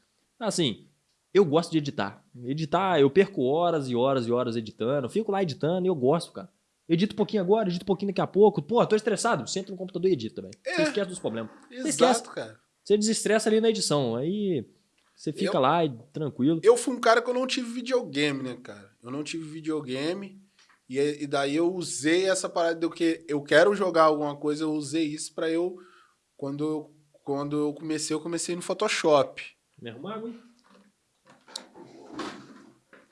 Assim, eu gosto de editar. Editar, eu perco horas e horas e horas editando. Fico lá editando e eu gosto, cara. Edito um pouquinho agora, edito um pouquinho daqui a pouco. Pô, tô estressado. Senta no computador e edita, velho. Você
É.
esquece dos problemas.
Exato,
esquece.
cara.
Você desestressa ali na edição. Aí você fica
Eu-
lá e tranquilo.
Eu fui um cara que eu não tive videogame, né, cara? Eu não tive videogame. E, e daí eu usei essa parada do que eu quero jogar alguma coisa, eu usei isso pra eu. Quando eu, quando eu comecei, eu comecei no Photoshop.
Me arrumar água, hein?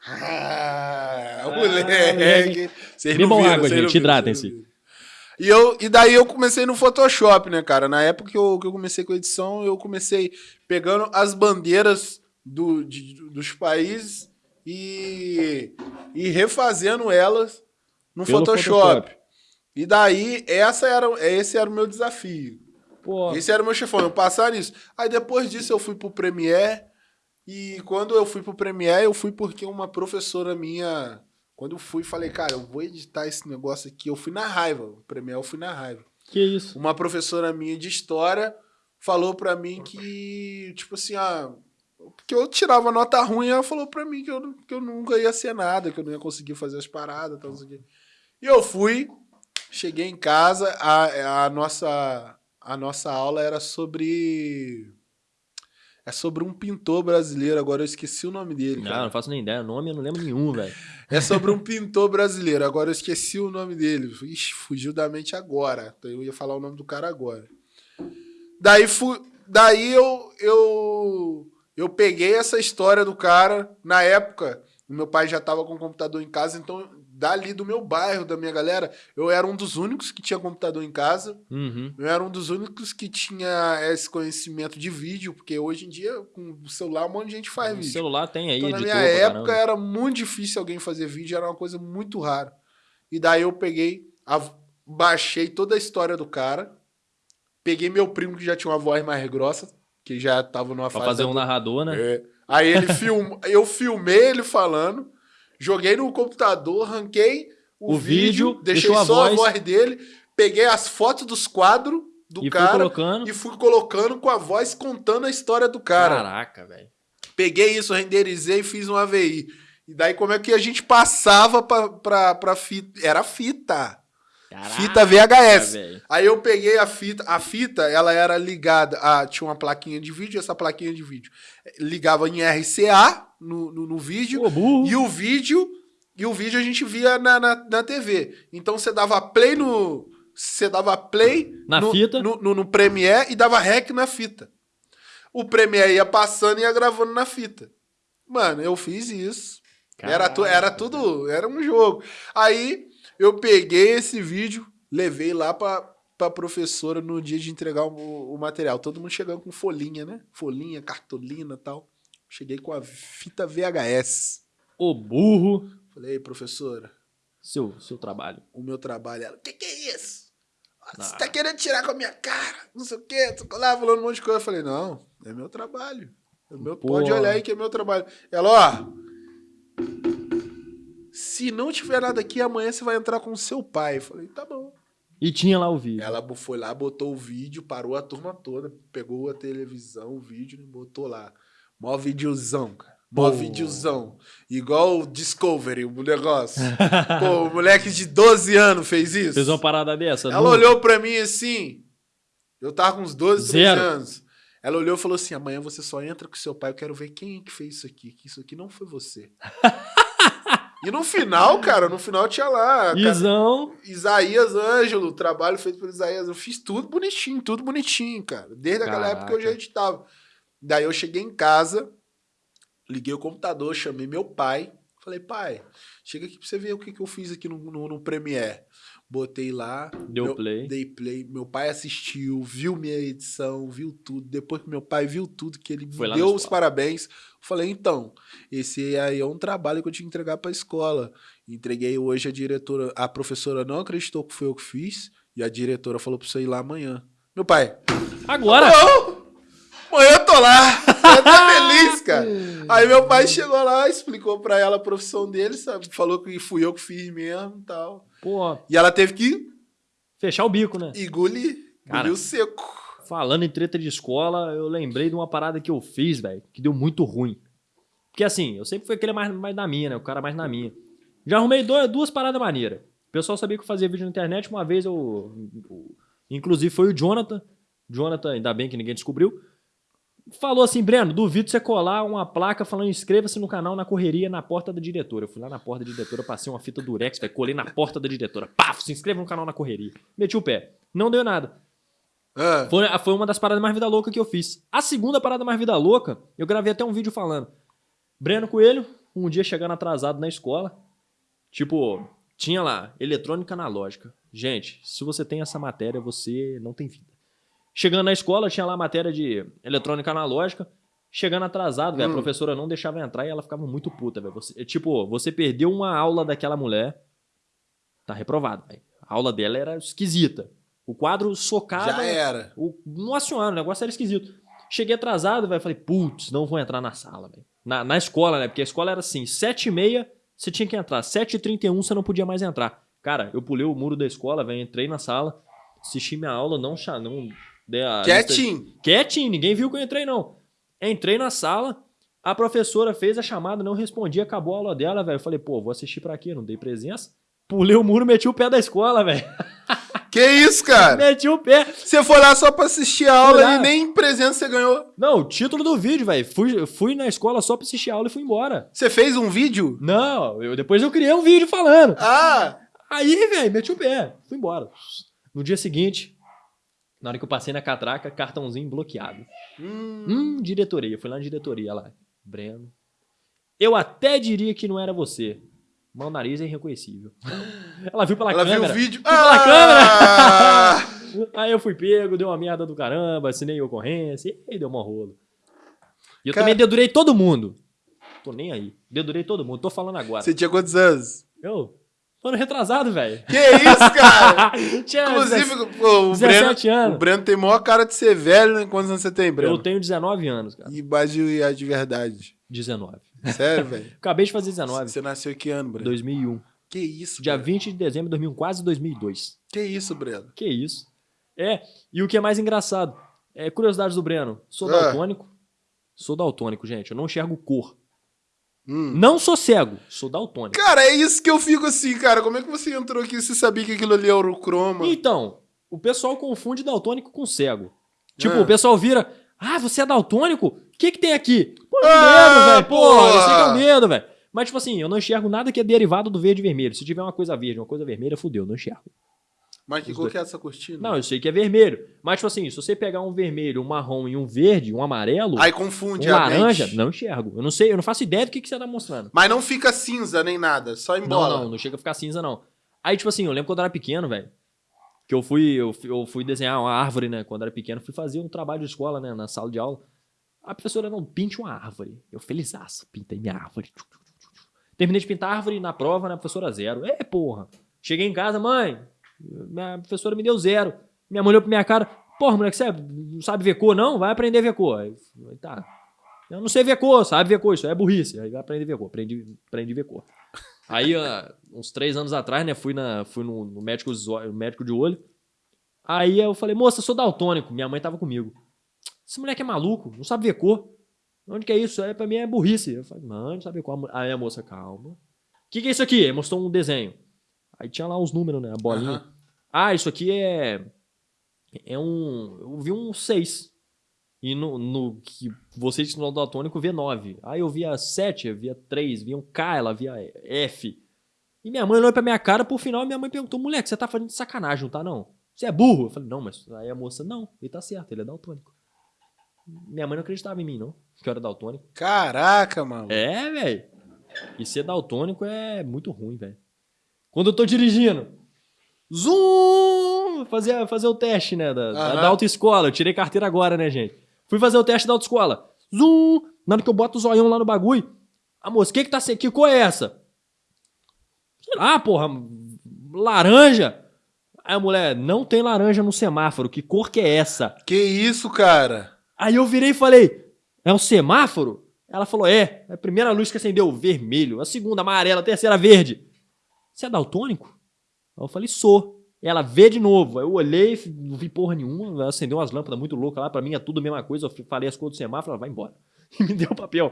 Ah,
moleque.
moleque. Vocês
Bebam água, gente, hidratem-se.
E, eu, e daí eu comecei no Photoshop, né, cara? Na época que eu, que eu comecei com edição, eu comecei pegando as bandeiras do, de- dos países e, e refazendo elas no Photoshop.
Photoshop.
E daí, essa era, esse era o meu desafio.
Pô,
Esse era o meu chefão, eu passar nisso. Aí depois disso eu fui pro Premiere. E quando eu fui pro Premiere, eu fui porque uma professora minha. Quando eu fui, falei, cara, eu vou editar esse negócio aqui. Eu fui na raiva. O Premiere eu fui na raiva.
que isso?
Uma professora minha de história falou pra mim que, tipo assim, ah. Que eu tirava nota ruim, ela falou pra mim que eu, que eu nunca ia ser nada, que eu não ia conseguir fazer as paradas, tal, não sei o quê. E eu fui, cheguei em casa, a, a, nossa, a nossa aula era sobre. É sobre um pintor brasileiro, agora eu esqueci o nome dele.
Não,
cara.
não faço nem ideia. Nome eu não lembro nenhum, velho.
É sobre um (laughs) pintor brasileiro, agora eu esqueci o nome dele. Ixi, fugiu da mente agora. Então eu ia falar o nome do cara agora. Daí, fu... Daí eu, eu, eu peguei essa história do cara. Na época, meu pai já tava com o computador em casa, então dali do meu bairro, da minha galera, eu era um dos únicos que tinha computador em casa.
Uhum.
Eu era um dos únicos que tinha esse conhecimento de vídeo, porque hoje em dia, com o celular, um monte de gente faz
O
vídeo.
celular tem aí,
Então, na minha
pra
época
caramba.
era muito difícil alguém fazer vídeo, era uma coisa muito rara. E daí eu peguei, baixei toda a história do cara, peguei meu primo que já tinha uma voz mais grossa, que já tava numa
Pra
fase.
fazer um
da-
narrador, né?
É. Aí ele film... eu filmei ele falando, joguei no computador, ranquei o,
O
vídeo,
vídeo,
deixei
deixou a
só a
voz.
voz dele, peguei as fotos dos quadros do
e
cara
fui
e fui colocando com a voz contando a história do cara.
Caraca, velho.
Peguei isso, renderizei e fiz um AVI. E daí, como é que a gente passava pra, pra, pra fita? Era fita.
Caraca,
Fita VHS.
velho.
Aí eu peguei a fita. A fita, ela era ligada. A, tinha uma plaquinha de vídeo, essa plaquinha de vídeo ligava em RCA no, no, no vídeo.
Pô.
E o vídeo. E o vídeo a gente via na, na, na TV. Então você dava play no. Você dava play
Na
no,
fita.
No, no, no Premiere e dava rec na fita. O Premiere ia passando e ia gravando na fita. Mano, eu fiz isso. Era, tu, era tudo, era um jogo. Aí eu peguei esse vídeo, levei lá pra, pra professora no dia de entregar o, o material. Todo mundo chegando com folhinha, né? Folhinha, cartolina e tal. Cheguei com a fita VHS.
Ô burro.
Falei, "Ei, professora,
Seu, seu trabalho.
o meu trabalho. Ela, o que, que é isso? Você
Ah.
tá querendo tirar com a minha cara? Não sei o quê. Tô lá falando um monte de coisa. Eu falei, não, é meu trabalho. É meu,
Pô.
pode olhar aí que é meu trabalho. Ela, ó. Se não tiver nada aqui, amanhã você vai entrar com o seu pai. Eu falei, tá bom.
E tinha lá o vídeo.
Ela foi lá, botou o vídeo, parou a turma toda, pegou a televisão, o vídeo e botou lá. Mó videozão, cara. Mó
Pô.
videozão. Igual o Discovery, o negócio. Pô, o moleque de 12 anos fez isso.
Fez uma parada dessa?
Ela olhou pra mim assim. Eu tava com uns 12, 13
Zero.
anos. Ela olhou e falou assim: amanhã você só entra com seu pai, eu quero ver quem é que fez isso aqui. Que isso aqui não foi você. (laughs) e no final, cara, no final tinha lá. cara,
Isão.
Isaías Ângelo, trabalho feito por Isaías. Eu fiz tudo bonitinho, tudo bonitinho, cara. Desde aquela
Caraca.
época eu já editava. Daí eu cheguei em casa, liguei o computador, chamei meu pai. Falei, pai, chega aqui pra você ver o que, que eu fiz aqui no, no, no Premiere. Botei lá.
Deu
meu-
play.
Dei play. Meu pai assistiu, viu minha edição, viu tudo. Depois que meu pai viu tudo, que ele
Foi
me deu os parabéns. Falei, então, esse aí é um trabalho que eu tinha que entregar pra escola. Entreguei hoje a diretora, a professora não acreditou que foi eu que fiz, e a diretora falou pra você ir lá amanhã. Meu pai,
Agora!
não! Tô lá! (laughs) Tô feliz, cara. Aí meu pai chegou lá, explicou pra ela a profissão dele, sabe? Falou que fui eu que fiz mesmo e tal.
Pô,
E ela teve que
fechar o bico, né?
engolir,
Cara.
engoliu seco.
Falando em treta de escola, eu lembrei de uma parada que eu fiz, velho, que deu muito ruim. Porque assim, eu sempre fui aquele mais, mais na minha, né? O cara mais na minha. Já arrumei dois- duas paradas maneiras. O pessoal sabia que eu fazia vídeo na internet. Uma vez eu. eu- Inclusive foi o Jonathan. Jonathan, ainda bem que ninguém descobriu. Falou assim, Breno, duvido você colar uma placa falando inscreva-se no canal na correria na porta da diretora. Eu fui lá na porta da diretora, passei uma fita durex, velho, colei na porta da diretora. Paf, se inscreva no canal na correria. Meti o pé. Não deu nada.
Ah,
Foi, foi uma das paradas mais vida louca que eu fiz. A segunda parada mais vida louca, eu gravei até um vídeo falando. Breno Coelho, um dia chegando atrasado na escola. Tipo, tinha lá, eletrônica analógica. Gente, se você tem essa matéria, você não tem vida. Chegando na escola, tinha lá a matéria de eletrônica analógica. Chegando atrasado, velho,
Hum.
a professora não deixava entrar e ela ficava muito puta, velho. Você- Tipo, você perdeu uma aula daquela mulher, tá reprovado, velho. A aula dela era esquisita. O quadro socado.
já era.
O, nossa senhora, o negócio era esquisito. Cheguei atrasado, velho. Falei, putz, não vou entrar na sala, velho. Na, na escola, né? Porque a escola era assim: 7h30 você tinha que entrar, 7h31 você não podia mais entrar. Cara, eu pulei o muro da escola, velho. Entrei na sala, assisti minha aula, não. não dei a lista-
Quietinho.
Quietinho, ninguém viu que eu entrei, não. Entrei na sala, a professora fez a chamada, não respondi, acabou a aula dela, velho. Eu falei, pô, vou assistir pra quê? Não dei presença. Pulei o muro, meti o pé da escola, velho. (laughs)
Que isso, cara?
Meti o pé.
Você foi lá só pra assistir a aula e nem presença você ganhou.
Não, o título do vídeo, velho. Fui, fui na escola só pra assistir a aula e fui embora.
Você fez um vídeo?
Não, eu, depois eu criei um vídeo falando.
Ah!
Aí, velho, meti o pé. Fui embora. No dia seguinte, na hora que eu passei na catraca, cartãozinho bloqueado.
Hum,
Hum, diretoria. Fui lá na diretoria lá. Breno. Eu até diria que não era você. Mas o nariz é irreconhecível. (gasps) Ela viu pela
ela viu
câmera.
o vídeo.
pela
Ah! (laughs)
Aí eu fui pego, deu uma merda do caramba, assinei ocorrência e deu uma rolo. E eu
Cara-
também dedurei todo mundo. Tô nem aí. Dedurei todo mundo. Tô falando agora.
Você tinha quantos anos?
Eu? Tô ano retrasado, velho.
Que isso, cara? (laughs)
Tinha
Inclusive, pô, o,
17
Breno,
anos.
o Breno tem maior cara de ser velho, né? Quantos anos você tem, Breno?
Eu tenho 19 anos, cara.
E base de verdade.
19.
Sério, velho? (laughs)
Acabei de fazer 19.
Você nasceu em que ano, Breno?
2001.
Que isso,
Dia
Breno?
20 de dezembro de 2001, quase 2002.
Que isso, Breno?
Que isso. É, e o que é mais engraçado, é curiosidades do Breno. Sou
Ah.
daltônico. Sou daltônico, gente. Eu não enxergo cor.
Hum.
Não sou cego, sou daltônico.
Cara, é isso que eu fico assim, cara. Como é que você entrou aqui e você sabia que aquilo ali era o croma?
Então, o pessoal confunde daltônico com cego. Tipo,
Ah.
o pessoal vira, ah, você é daltônico? O que que tem aqui? Pô, é
Ah,
medo, velho. Pô, eu sei que é o medo, velho. Mas, tipo assim, eu não enxergo nada que é derivado do verde e vermelho. Se tiver uma coisa verde, uma coisa vermelha, fudeu, eu não enxergo.
Mas que cor que é essa cortina?
Não, eu sei que é vermelho. Mas, tipo assim, se você pegar um vermelho, um marrom e um verde, um amarelo,
Aí
um
confunde a
laranja, não enxergo. Eu não sei, eu não faço ideia do que, que você tá mostrando.
Mas não fica cinza nem nada, só em bola.
Não, não, não chega a ficar cinza, não. Aí, tipo assim, eu lembro quando eu era pequeno, velho. Que eu fui, eu, eu fui desenhar uma árvore, né? Quando eu era pequeno, fui fazer um trabalho de escola, né? Na sala de aula. A professora, não, pinte uma árvore. Eu, felizaço, pintei minha árvore. Terminei de pintar a árvore na prova, né? Professora zero. É, porra. Cheguei em casa, mãe. Minha professora me deu zero. Minha mãe olhou pra minha cara. Porra, moleque, você não sabe ver cor, não? Vai aprender a ver cor. Aí, tá. Eu não sei ver cor, sabe ver cor, isso é burrice. Aí vai aprender a ver cor. Aprendi, aprendi a ver cor. Aí, ah, uns três anos atrás, né, fui, na, fui no, no médico, médico de olho. Aí eu falei, moça, sou daltônico. Minha mãe tava comigo. Esse moleque é maluco, não sabe ver cor. Onde que é isso? É, pra mim é burrice. Eu falei, mãe, não sabe ver cor. Aí a moça, calma. O que, que é isso aqui? Aí mostrou um desenho. Aí tinha lá uns números, né? A bolinha.
Aham.
Ah, isso aqui é. É um. Eu vi um 6. E no, no que você ensinou no daltônico vê 9. Aí eu via 7, eu via 3, via um K, ela via F. E minha mãe olhou pra minha cara, por final, minha mãe perguntou: moleque, você tá fazendo de sacanagem, não tá não? Você é burro? Eu falei, não, mas aí a moça, não, ele tá certo, ele é daltônico. Minha mãe não acreditava em mim, não, que eu era daltônico.
Caraca, mano.
É, velho. E ser daltônico é muito ruim, velho. Quando eu tô dirigindo, zoom! Fazer, fazer o teste, né? Da,
Aham.
da autoescola. Eu tirei carteira agora, né, gente? Fui fazer o teste da autoescola. Zoom! Na hora que eu boto o zoião lá no bagulho. A moça, o que que tá se... Que cor é essa? Sei lá, porra. Laranja. Aí a mulher, não tem laranja no semáforo. Que cor que é essa?
Que isso, cara?
Aí eu virei e falei: É um semáforo? Ela falou: É. A primeira luz que acendeu, vermelho. A segunda, amarela. A terceira, verde. Você é daltônico? Aí eu falei: Sou. Ela vê de novo. Aí eu olhei, não vi porra nenhuma. Ela acendeu umas lâmpadas muito loucas lá. Pra mim é tudo a mesma coisa. Eu falei as cores do semáforo. Ela vai embora. (laughs) E me deu o papel.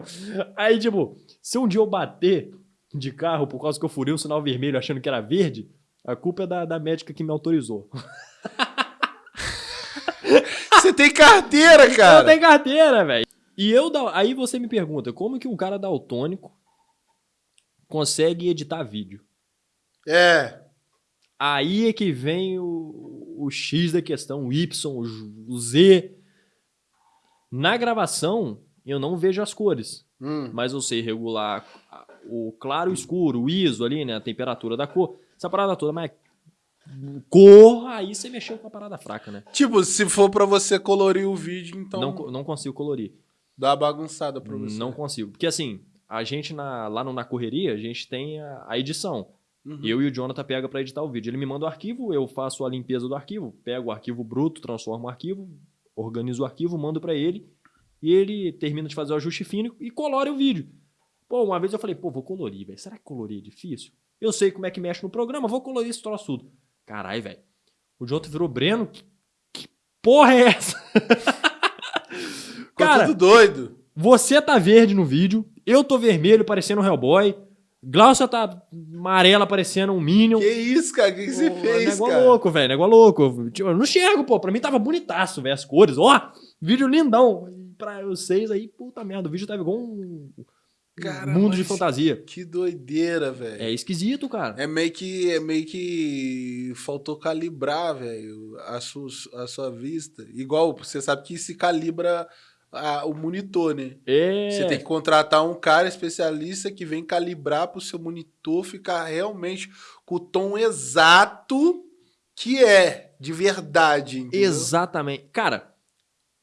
Aí, tipo, se um dia eu bater de carro por causa que eu furei o sinal vermelho achando que era verde, a culpa é da, da médica que me autorizou. (laughs)
Você tem carteira,
Eu
cara.
tenho carteira, velho. E eu, aí você me pergunta, como que um cara daltônico consegue editar vídeo?
É.
Aí é que vem o, o X da questão, o Y, o Z. Na gravação, eu não vejo as cores,
Hum.
mas eu sei regular o claro e o escuro, o ISO ali, né, a temperatura da cor, essa parada toda, mas cor, aí você mexeu com a parada fraca, né?
Tipo, se for pra você colorir o vídeo, então
Não, não consigo colorir.
dá uma bagunçada pra você.
Não consigo. Porque assim, a gente na- lá no Na Correria, a gente tem a, a edição.
Uhum.
Eu e o Jonathan pega pra editar o vídeo. Ele me manda o arquivo, eu faço a limpeza do arquivo, pego o arquivo bruto, transformo o arquivo, organizo o arquivo, mando pra ele e ele termina de fazer o ajuste fino e colore o vídeo. Pô, uma vez eu falei, pô, vou colorir, velho. Será que colorir é difícil? Eu sei como é que mexe no programa, vou colorir esse troço tudo. Caralho, velho. O Jonathan virou Breno. Que, que porra é essa? (laughs) Cara,
tudo doido.
você tá verde no vídeo, eu tô vermelho parecendo um Hellboy, Glaucia tá amarela parecendo um Minion.
Que isso, cara? O que, que você
Pô,
fez,
negócio
cara?
louco, velho, negócio louco. Tipo, Eu não enxergo, pô. Pra mim tava bonitaço, velho, as cores. Ó, vídeo lindão. Pra vocês aí, puta merda, o vídeo tava igual um,
Cara,
mundo de fantasia.
Que doideira, velho.
É esquisito, cara.
É meio que é meio que faltou calibrar, velho, a sua, a sua vista. Igual você sabe que se calibra a- o monitor, né?
É.
Você tem que contratar um cara especialista que vem calibrar pro seu monitor ficar realmente com o tom exato que é, de verdade. entendeu?
Exatamente. Cara,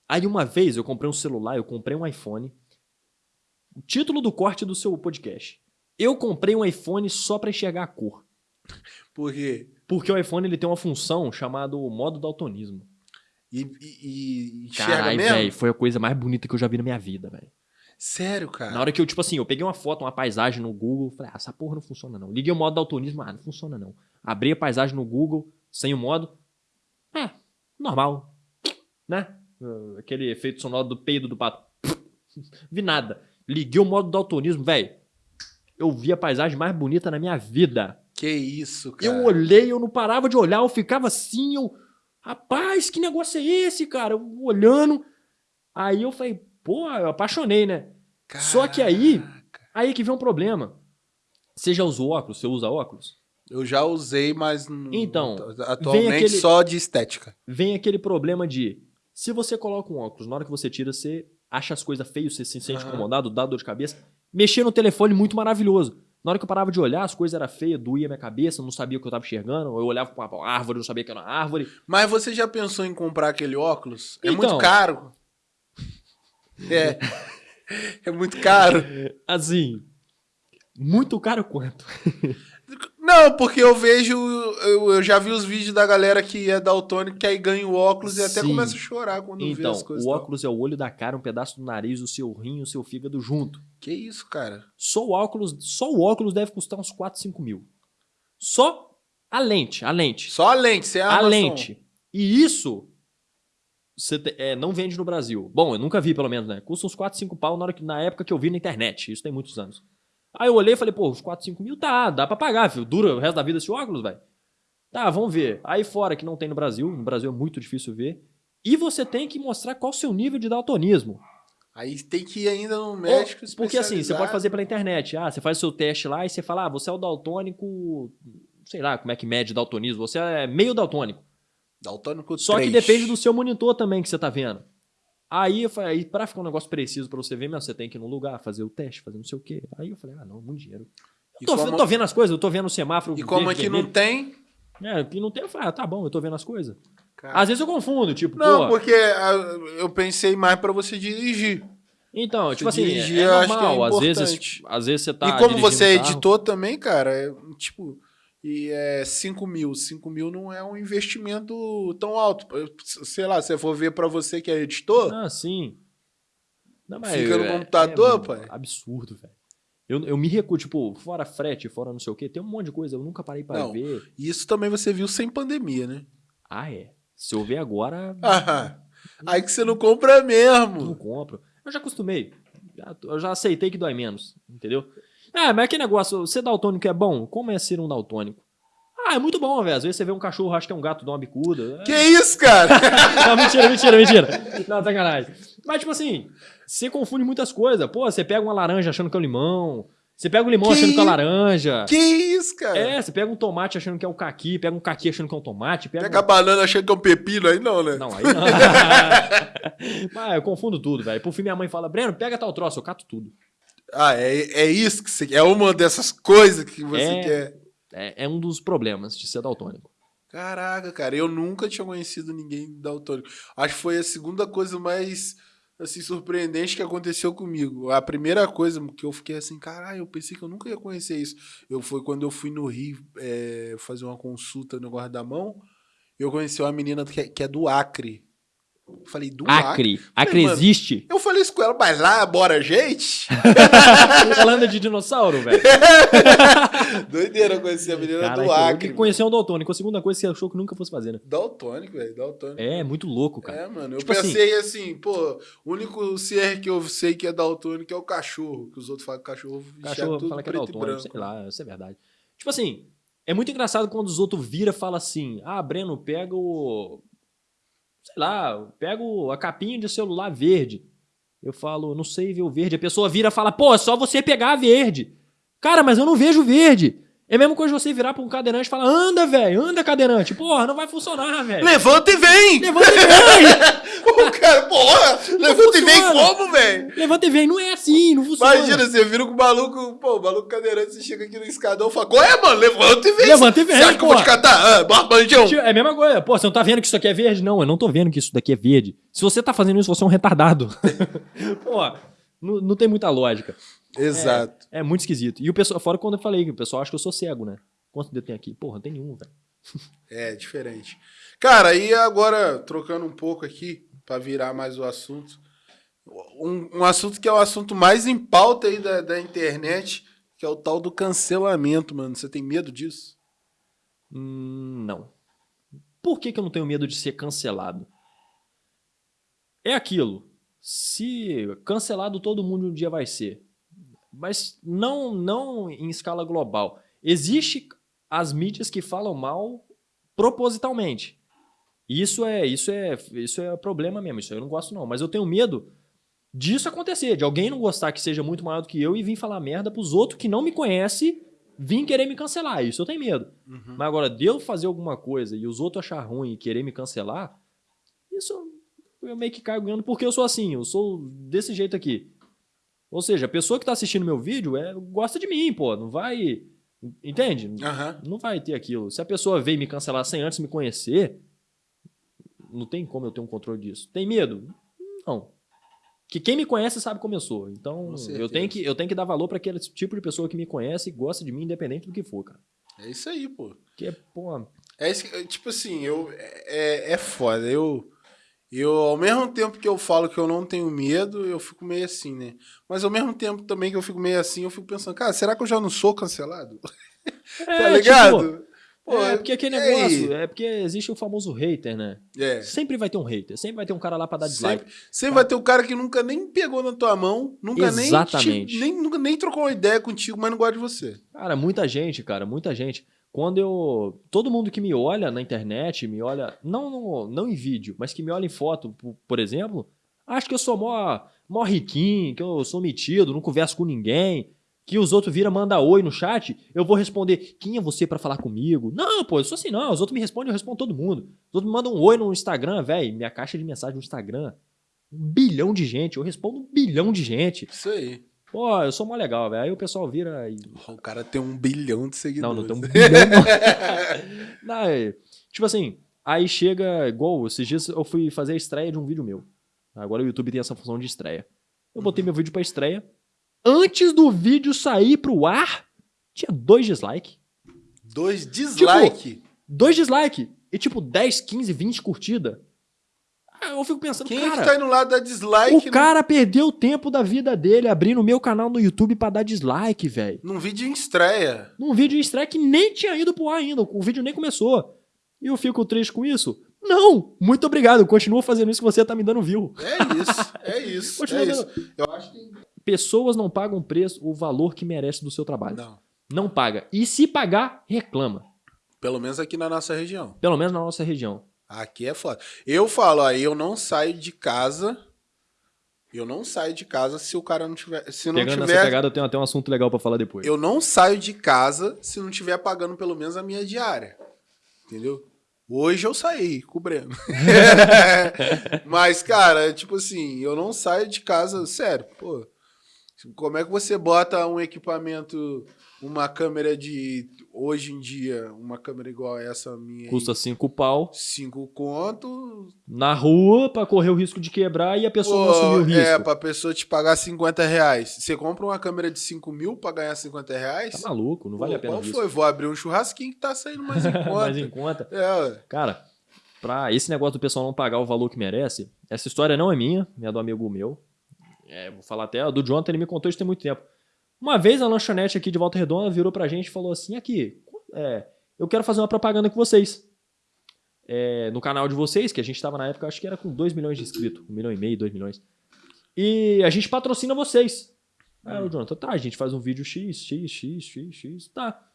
aí uma vez eu comprei um celular, eu comprei um iPhone. O título do corte do seu podcast. Eu comprei um iPhone só pra enxergar a cor.
Porque
Porque o iPhone ele tem uma função chamada modo daltonismo.
E, e, e enxerga
Caralho,
mesmo?
velho, foi a coisa mais bonita que eu já vi na minha vida, velho.
Sério, cara.
Na hora que eu, tipo assim, eu peguei uma foto, uma paisagem no Google, falei, ah, essa porra não funciona não. Liguei o modo daltonismo, ah, não funciona não. Abri a paisagem no Google, sem o modo, é, normal, né? Uh, Aquele efeito sonoro do peido do pato. (laughs) Vi nada. Liguei o modo daltonismo, velho. Eu vi a paisagem mais bonita na minha vida.
Que isso, cara.
Eu olhei, eu não parava de olhar, eu ficava assim, eu. Rapaz, que negócio é esse, cara? Eu olhando. Aí eu falei, pô, eu apaixonei, né? Só que aí-
Caraca.
Aí que vem um problema. Você já usou óculos? Você usa óculos?
Eu já usei, mas
Então,
atualmente
vem aquele-
só de estética.
Vem aquele problema de. Se você coloca um óculos, na hora que você tira, você acha as coisas feias, você se sente
Aham.
incomodado, dá dor de cabeça. Mexer no telefone, muito maravilhoso. Na hora que eu parava de olhar, as coisas eram feias, doía minha cabeça, não sabia o que eu tava enxergando. Eu olhava pra uma árvore, não sabia que era uma árvore.
Mas você já pensou em comprar aquele óculos? É
Então.
muito caro. (laughs) É. É muito caro.
Assim. Muito caro quanto? (laughs)
Não, porque eu vejo. Eu, eu já vi os vídeos da galera que é daltônico, que aí ganha o óculos e até
Sim.
começa a chorar quando vê
Então,
as coisas.
o
e tal.
óculos é o olho da cara, um pedaço do nariz, o seu rim, o seu fígado junto.
Que isso, cara?
Só o óculos, só o óculos deve custar uns 4, 5 mil. Só a lente, a lente.
Só a lente, sem a
A
armação.
lente. E isso você te- é, não vende no Brasil. Bom, eu nunca vi, pelo menos, né? Custa uns 4, 5 pau na, hora que, na época que eu vi na internet. Isso tem muitos anos. Aí eu olhei e falei, pô, uns 4, 5 mil tá, dá pra pagar, filho. Dura o resto da vida esse óculos, velho. Tá, vamos ver. Aí fora que não tem no Brasil, no Brasil é muito difícil ver. E você tem que mostrar qual o seu nível de daltonismo.
Aí tem que ir ainda no médico
Ou- Porque assim, você pode fazer pela internet. Ah, você faz o seu teste lá e você fala, ah, você é o daltônico. Sei lá como é que mede daltonismo. Você é meio daltônico.
Daltônico
Só que
3.
depende do seu monitor também que você tá vendo. Aí eu falei, aí pra ficar um negócio preciso pra você ver, meu, você tem que ir no lugar, fazer o teste, fazer não sei o quê. Aí eu falei, ah, não, muito dinheiro. Eu tô,
como-
eu tô vendo as coisas, eu tô vendo o semáforo.
E como aqui não
vermelho.
tem...
É, que não tem, eu falei, ah, tá bom, eu tô vendo as coisas.
cara,
Às vezes eu confundo, tipo,
Não,
pô.
porque ah, eu pensei mais pra você dirigir.
Então, tipo assim,
dirigir,
é
é
normal. às, vezes, às vezes você tá.
e como você é editor também, cara, é, tipo, e é 5 mil. 5 mil não é um investimento tão alto. Sei lá, se eu for ver pra você que é editor,
Ah, sim. Não,
Fica no
é-
computador,
é
pai?
Absurdo, velho. Eu, eu me recuo, tipo, fora frete, fora não sei o quê, tem um monte de coisa, eu nunca parei pra
Não.
ver.
isso também você viu sem pandemia, né?
Ah, é. Se eu ver agora,
Ah, (laughs) aí que você não compra
não
mesmo.
compro. Eu já acostumei. Eu já aceitei que dói menos, entendeu? Ah, mas que negócio, ser daltônico é bom? Como é ser um daltônico? Ah, é muito bom, velho. Às vezes você vê um cachorro, acha que é um gato, dá uma bicuda.
Que isso, cara? (laughs)
Não, mentira, mentira, mentira. Não, sacanagem. Mas, tipo assim, você confunde muitas coisas. Pô, você pega uma laranja achando que é um limão. Você pega um limão
Que
achando que é laranja.
que isso, cara?
É, você pega um tomate achando que é um caqui, pega um caqui achando que é um tomate, pega.
Pega a banana achando que é um pepino, aí não, né?
Não, aí não. (laughs) (laughs) Mas eu confundo tudo, velho. Por fim, minha mãe fala, Breno, pega tal troço, eu cato tudo.
Ah, é, é isso que você quer. É uma dessas coisas que você
É.
quer.
É, é um dos problemas de ser daltônico.
Caraca, cara, eu nunca tinha conhecido ninguém daltônico. Acho que foi a segunda coisa mais assim surpreendente que aconteceu comigo. A primeira coisa que eu fiquei assim, caralho, eu pensei que eu nunca ia conhecer isso. Eu foi quando eu fui no Rio é, fazer uma consulta no guarda-mão, eu conheci uma menina que é, que é do Acre. Eu falei, do Acre?
Acre. Acre
mano,
existe.
Eu falei isso com ela, mas lá, bora, gente? (laughs)
Ela anda de dinossauro, velho. (laughs)
Doideira eu conheci a menina
Caraca,
do
eu
Acre.
que conhecer um daltônico. A segunda coisa que você achou que nunca fosse fazer, né?
Daltônico, velho, daltônico.
É, muito louco, cara.
É, mano. Eu
Tipo
pensei assim, pô, o único ser que eu sei que é daltônico é o cachorro. Que os outros falam que cachorro
O
enxerga
cachorro
tudo
fala que é
preto e
daltônico,
branco.
sei lá, isso é verdade. Tipo assim, é muito engraçado quando os outros viram e falam assim: ah, Breno, pega o. Sei lá, pega o- a capinha de celular verde. Eu falo, não sei ver o verde. A pessoa vira e fala, pô, é só você pegar a verde. Cara, mas eu não vejo verde. É a mesma coisa você virar pra um cadeirante e falar, anda, velho, anda, cadeirante. Porra, não vai funcionar, velho.
Levanta e vem!
Levanta e vem! (laughs)
o cara, porra! Levanta e vem
funciona.
como, velho?
Levanta e vem. Não é assim, não funciona.
Imagina, você vira com o maluco, pô, o maluco cadeirante, você chega aqui no escadão e fala, qual é, mano? Levanta e vem!
Levanta e vem,
acha que eu vou te catar? Ah, barbandão!
Tio, É a mesma coisa. Pô, você não tá vendo que isso aqui é verde? Não, eu não tô vendo que isso daqui é verde. Se você tá fazendo isso, você é um retardado. (laughs) Pô, não, não tem muita lógica.
Exato.
É muito esquisito. E o pessoal, fora quando eu falei que o pessoal acha que eu sou cego, né? Quanto dedo tem aqui? Porra, não tem nenhum, velho.
É, diferente. Cara, e agora, trocando um pouco aqui, pra virar mais o assunto. Um, um assunto que é o assunto mais em pauta aí da, da internet, que é o tal do cancelamento, mano. Você tem medo disso?
Hum, não. Por que, que eu não tenho medo de ser cancelado? É aquilo. Se cancelado todo mundo um dia vai ser. Mas não, não em escala global. Existe as mídias que falam mal propositalmente. Isso é, isso é, isso é problema mesmo. Isso eu não gosto não. Mas eu tenho medo disso acontecer, de alguém não gostar que seja muito maior do que eu e vir falar merda pros outros que não me conhecem, vir querer me cancelar. Isso eu tenho medo.
Uhum.
Mas agora, de eu fazer alguma coisa e os outros achar ruim e querer me cancelar, isso eu meio que caio ganhando porque eu sou assim, eu sou desse jeito aqui. Ou seja, a pessoa que tá assistindo meu vídeo é, gosta de mim, pô, não vai. Entende?
Aham.
Não vai ter aquilo. Se a pessoa veio me cancelar sem antes me conhecer, não tem como eu ter um controle disso. Tem medo? Não. Que quem me conhece sabe como eu sou. Então, eu tenho, que, eu tenho que dar valor para aquele tipo de pessoa que me conhece e gosta de mim, independente do que for, cara.
É isso aí, pô.
Porque, pô,
É isso que- tipo assim, eu, é, é foda. Eu, eu, ao mesmo tempo que eu falo que eu não tenho medo, eu fico meio assim, né? Mas ao mesmo tempo também que eu fico meio assim, eu fico pensando, cara, será que eu já não sou cancelado? (laughs) tá
É,
ligado?
tipo,
Pô,
é porque aquele
aí?
negócio, é porque existe o famoso hater, né?
É.
Sempre vai ter um hater, sempre vai ter um cara lá pra dar dislike.
Sempre, sempre vai ter o cara que nunca nem pegou na tua mão, nunca nem,
Exatamente.
te- nem, nunca nem trocou uma ideia contigo, mas não gosta de você.
Cara, muita gente, cara, muita gente. Quando eu. Todo mundo que me olha na internet, me olha. Não, no- não em vídeo, mas que me olha em foto, por, exemplo, acha que eu sou mó, mó riquinho, que eu sou metido, não converso com ninguém. Que os outros viram, manda oi no chat, eu vou responder, quem é você pra falar comigo? Não, pô, eu sou assim não, os outros me respondem, eu respondo todo mundo. Os outros me mandam um oi no Instagram, velho, minha caixa de mensagem no Instagram. Um bilhão de gente, eu respondo um bilhão de gente.
Isso aí.
Pô, eu sou mó legal, velho. Aí o pessoal vira e
O cara tem um bilhão de
não,
seguidores.
não tem um (laughs) bilhão. (laughs) não, é, tipo assim, aí chega, igual esses dias eu fui fazer a estreia de um vídeo meu. Agora o YouTube tem essa função de estreia. Eu botei meu vídeo pra estreia. Antes do vídeo sair pro ar, tinha dois dislike.
Dois dislike.
Dois dislike. E tipo 10, 15, 20 curtida. Aí Eu fico pensando,
Quem é
cara,
que tá indo lá dar dislike
o cara perdeu o tempo da vida dele abrindo o meu canal no YouTube pra dar dislike, velho.
num, vídeo em estreia?
num vídeo em estreia que nem tinha ido pro ar ainda, o vídeo nem começou. E eu fico triste com isso? Não! Muito obrigado, continua fazendo isso que você tá me dando view.
É isso, é (laughs) isso.
Continua
é
dando-
isso. Eu acho que.
Pessoas não pagam preço, o valor que merece do seu trabalho.
Não.
Não paga. E se pagar, reclama.
Pelo menos aqui na nossa região.
Pelo menos na nossa região.
Aqui é foda. Eu falo, aí eu não saio de casa. Eu não saio de casa se o cara não tiver. Se não
Pegando
tiver.
nessa pegada, eu tenho até um assunto legal pra falar depois.
Eu não saio de casa se não tiver pagando pelo menos a minha diária. Entendeu? Hoje eu saí com o Breno. Mas, cara, tipo assim, eu não saio de casa, sério, pô. Como é que você bota um equipamento, uma câmera de. Hoje em dia, uma câmera igual essa minha.
Custa cinco pau
Cinco conto.
na rua pra correr o risco de quebrar e a pessoa não assumir o risco.
é, pra pessoa te pagar 50 reais. Você compra uma câmera de 5 mil pra ganhar 50 reais?
Tá maluco, não vale
Pô,
a pena
Qual foi? Vou abrir um churrasquinho que tá saindo mais em (laughs) conta.
Mas em conta.
É.
Cara, pra esse negócio do pessoal não pagar o valor que merece, essa história não é minha, é do amigo meu. É, vou falar até, do Jonathan, ele me contou isso tem muito tempo. Uma vez a lanchonete aqui de Volta Redonda virou pra gente e falou assim: aqui, é, eu quero fazer uma propaganda com vocês. É, no canal de vocês, que a gente tava na época, acho que era com 2 milhões de inscritos, 1 milhão e meio, 2 milhões. E a gente patrocina vocês. Aí o Jonathan, tá, a gente faz um vídeo X, X, X, X, X, tá.